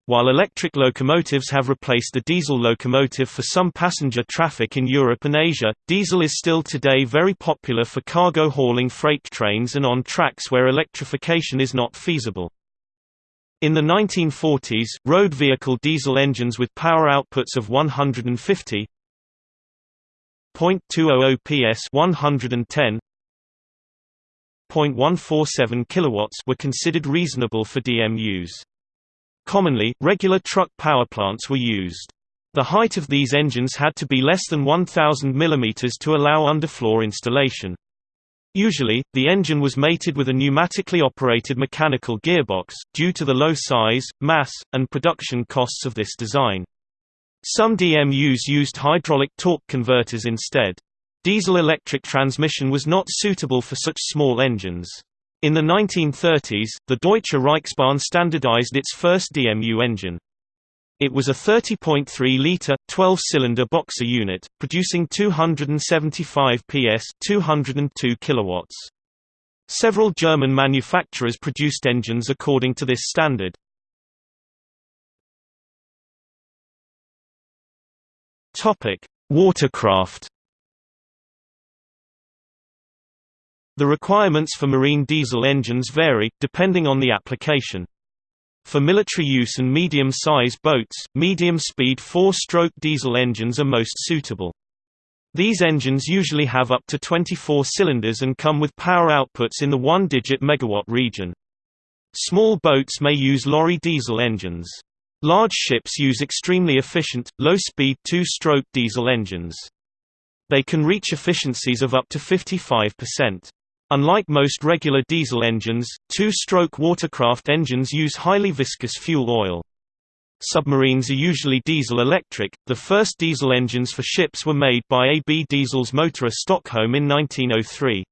While electric locomotives have replaced the diesel locomotive for some passenger traffic in Europe and Asia, diesel is still today very popular for cargo hauling freight trains and on tracks where electrification is not feasible. In the 1940s, road vehicle diesel engines with power outputs of 150 0.200 PS 110 0.147 kilowatts were considered reasonable for DMUs. Commonly, regular truck power plants were used. The height of these engines had to be less than 1000 mm to allow underfloor installation. Usually, the engine was mated with a pneumatically operated mechanical gearbox, due to the low size, mass, and production costs of this design. Some DMUs used hydraulic torque converters instead. Diesel-electric transmission was not suitable for such small engines. In the 1930s, the Deutsche Reichsbahn standardized its first DMU engine. It was a 30.3-litre, 12-cylinder boxer unit, producing 275 PS 202 kilowatts. Several German manufacturers produced engines according to this standard. Watercraft The requirements for marine diesel engines vary, depending on the application. For military use and medium-size boats, medium-speed four-stroke diesel engines are most suitable. These engines usually have up to 24 cylinders and come with power outputs in the one-digit megawatt region. Small boats may use lorry diesel engines. Large ships use extremely efficient, low-speed two-stroke diesel engines. They can reach efficiencies of up to 55%. Unlike most regular diesel engines, two-stroke watercraft engines use highly viscous fuel oil. Submarines are usually diesel-electric. The first diesel engines for ships were made by AB Diesels Motorer Stockholm in 1903.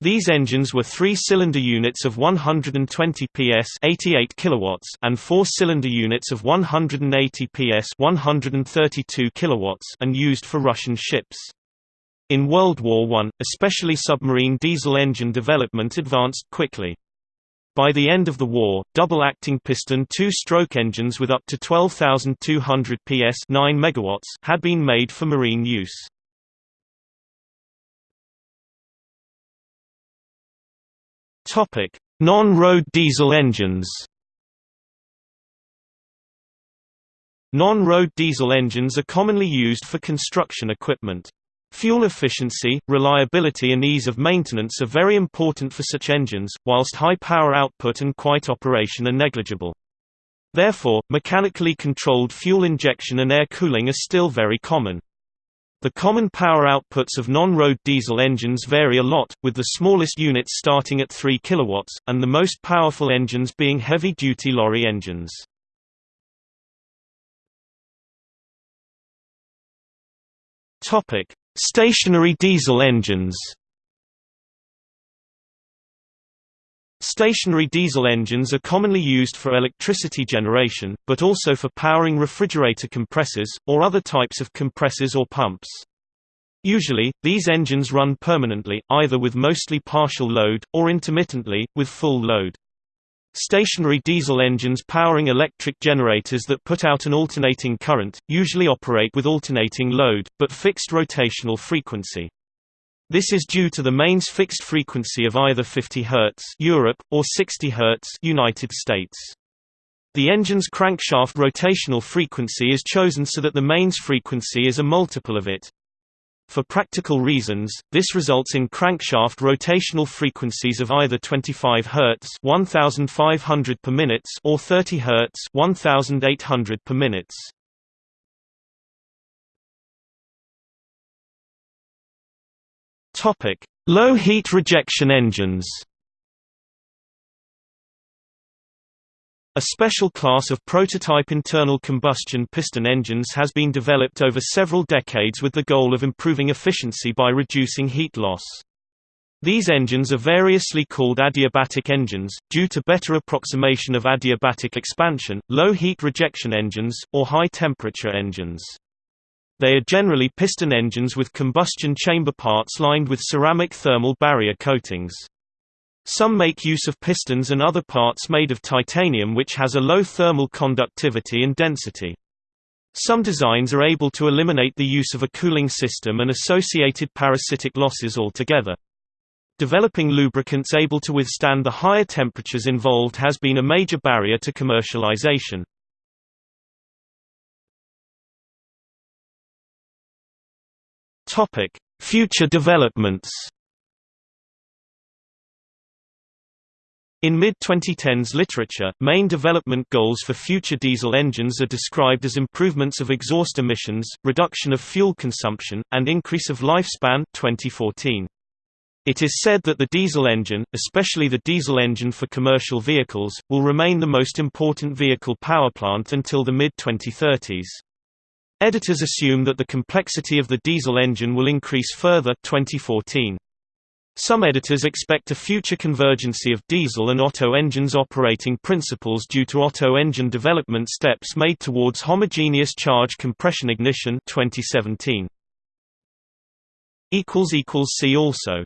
These engines were three-cylinder units of 120 PS 88 kilowatts and four-cylinder units of 180 PS 132 kilowatts and used for Russian ships. In World War I, especially submarine diesel engine development advanced quickly. By the end of the war, double-acting piston two-stroke engines with up to 12,200 PS 9 megawatts had been made for marine use. Non-road diesel engines Non-road diesel engines are commonly used for construction equipment. Fuel efficiency, reliability and ease of maintenance are very important for such engines, whilst high power output and quiet operation are negligible. Therefore, mechanically controlled fuel injection and air cooling are still very common. The common power outputs of non-road diesel engines vary a lot, with the smallest units starting at 3 kW, and the most powerful engines being heavy-duty lorry engines. Topic: Stationary diesel engines Stationary diesel engines are commonly used for electricity generation, but also for powering refrigerator compressors, or other types of compressors or pumps. Usually, these engines run permanently, either with mostly partial load, or intermittently, with full load. Stationary diesel engines powering electric generators that put out an alternating current, usually operate with alternating load, but fixed rotational frequency. This is due to the mains fixed frequency of either 50 Hz Europe, or 60 Hz United States. The engine's crankshaft rotational frequency is chosen so that the mains frequency is a multiple of it. For practical reasons, this results in crankshaft rotational frequencies of either 25 Hz 1500 per minute or 30 Hz 1800 per minute. Topic: Low heat rejection engines. A special class of prototype internal combustion piston engines has been developed over several decades with the goal of improving efficiency by reducing heat loss. These engines are variously called adiabatic engines, due to better approximation of adiabatic expansion, low heat rejection engines, or high temperature engines. They are generally piston engines with combustion chamber parts lined with ceramic thermal barrier coatings. Some make use of pistons and other parts made of titanium which has a low thermal conductivity and density. Some designs are able to eliminate the use of a cooling system and associated parasitic losses altogether. Developing lubricants able to withstand the higher temperatures involved has been a major barrier to commercialization. Future developments In mid-2010s literature, main development goals for future diesel engines are described as improvements of exhaust emissions, reduction of fuel consumption, and increase of lifespan 2014. It is said that the diesel engine, especially the diesel engine for commercial vehicles, will remain the most important vehicle powerplant until the mid-2030s. Editors assume that the complexity of the diesel engine will increase further 2014. Some editors expect a future convergency of diesel and Otto engines operating principles due to Otto engine development steps made towards homogeneous charge compression ignition 2017. See also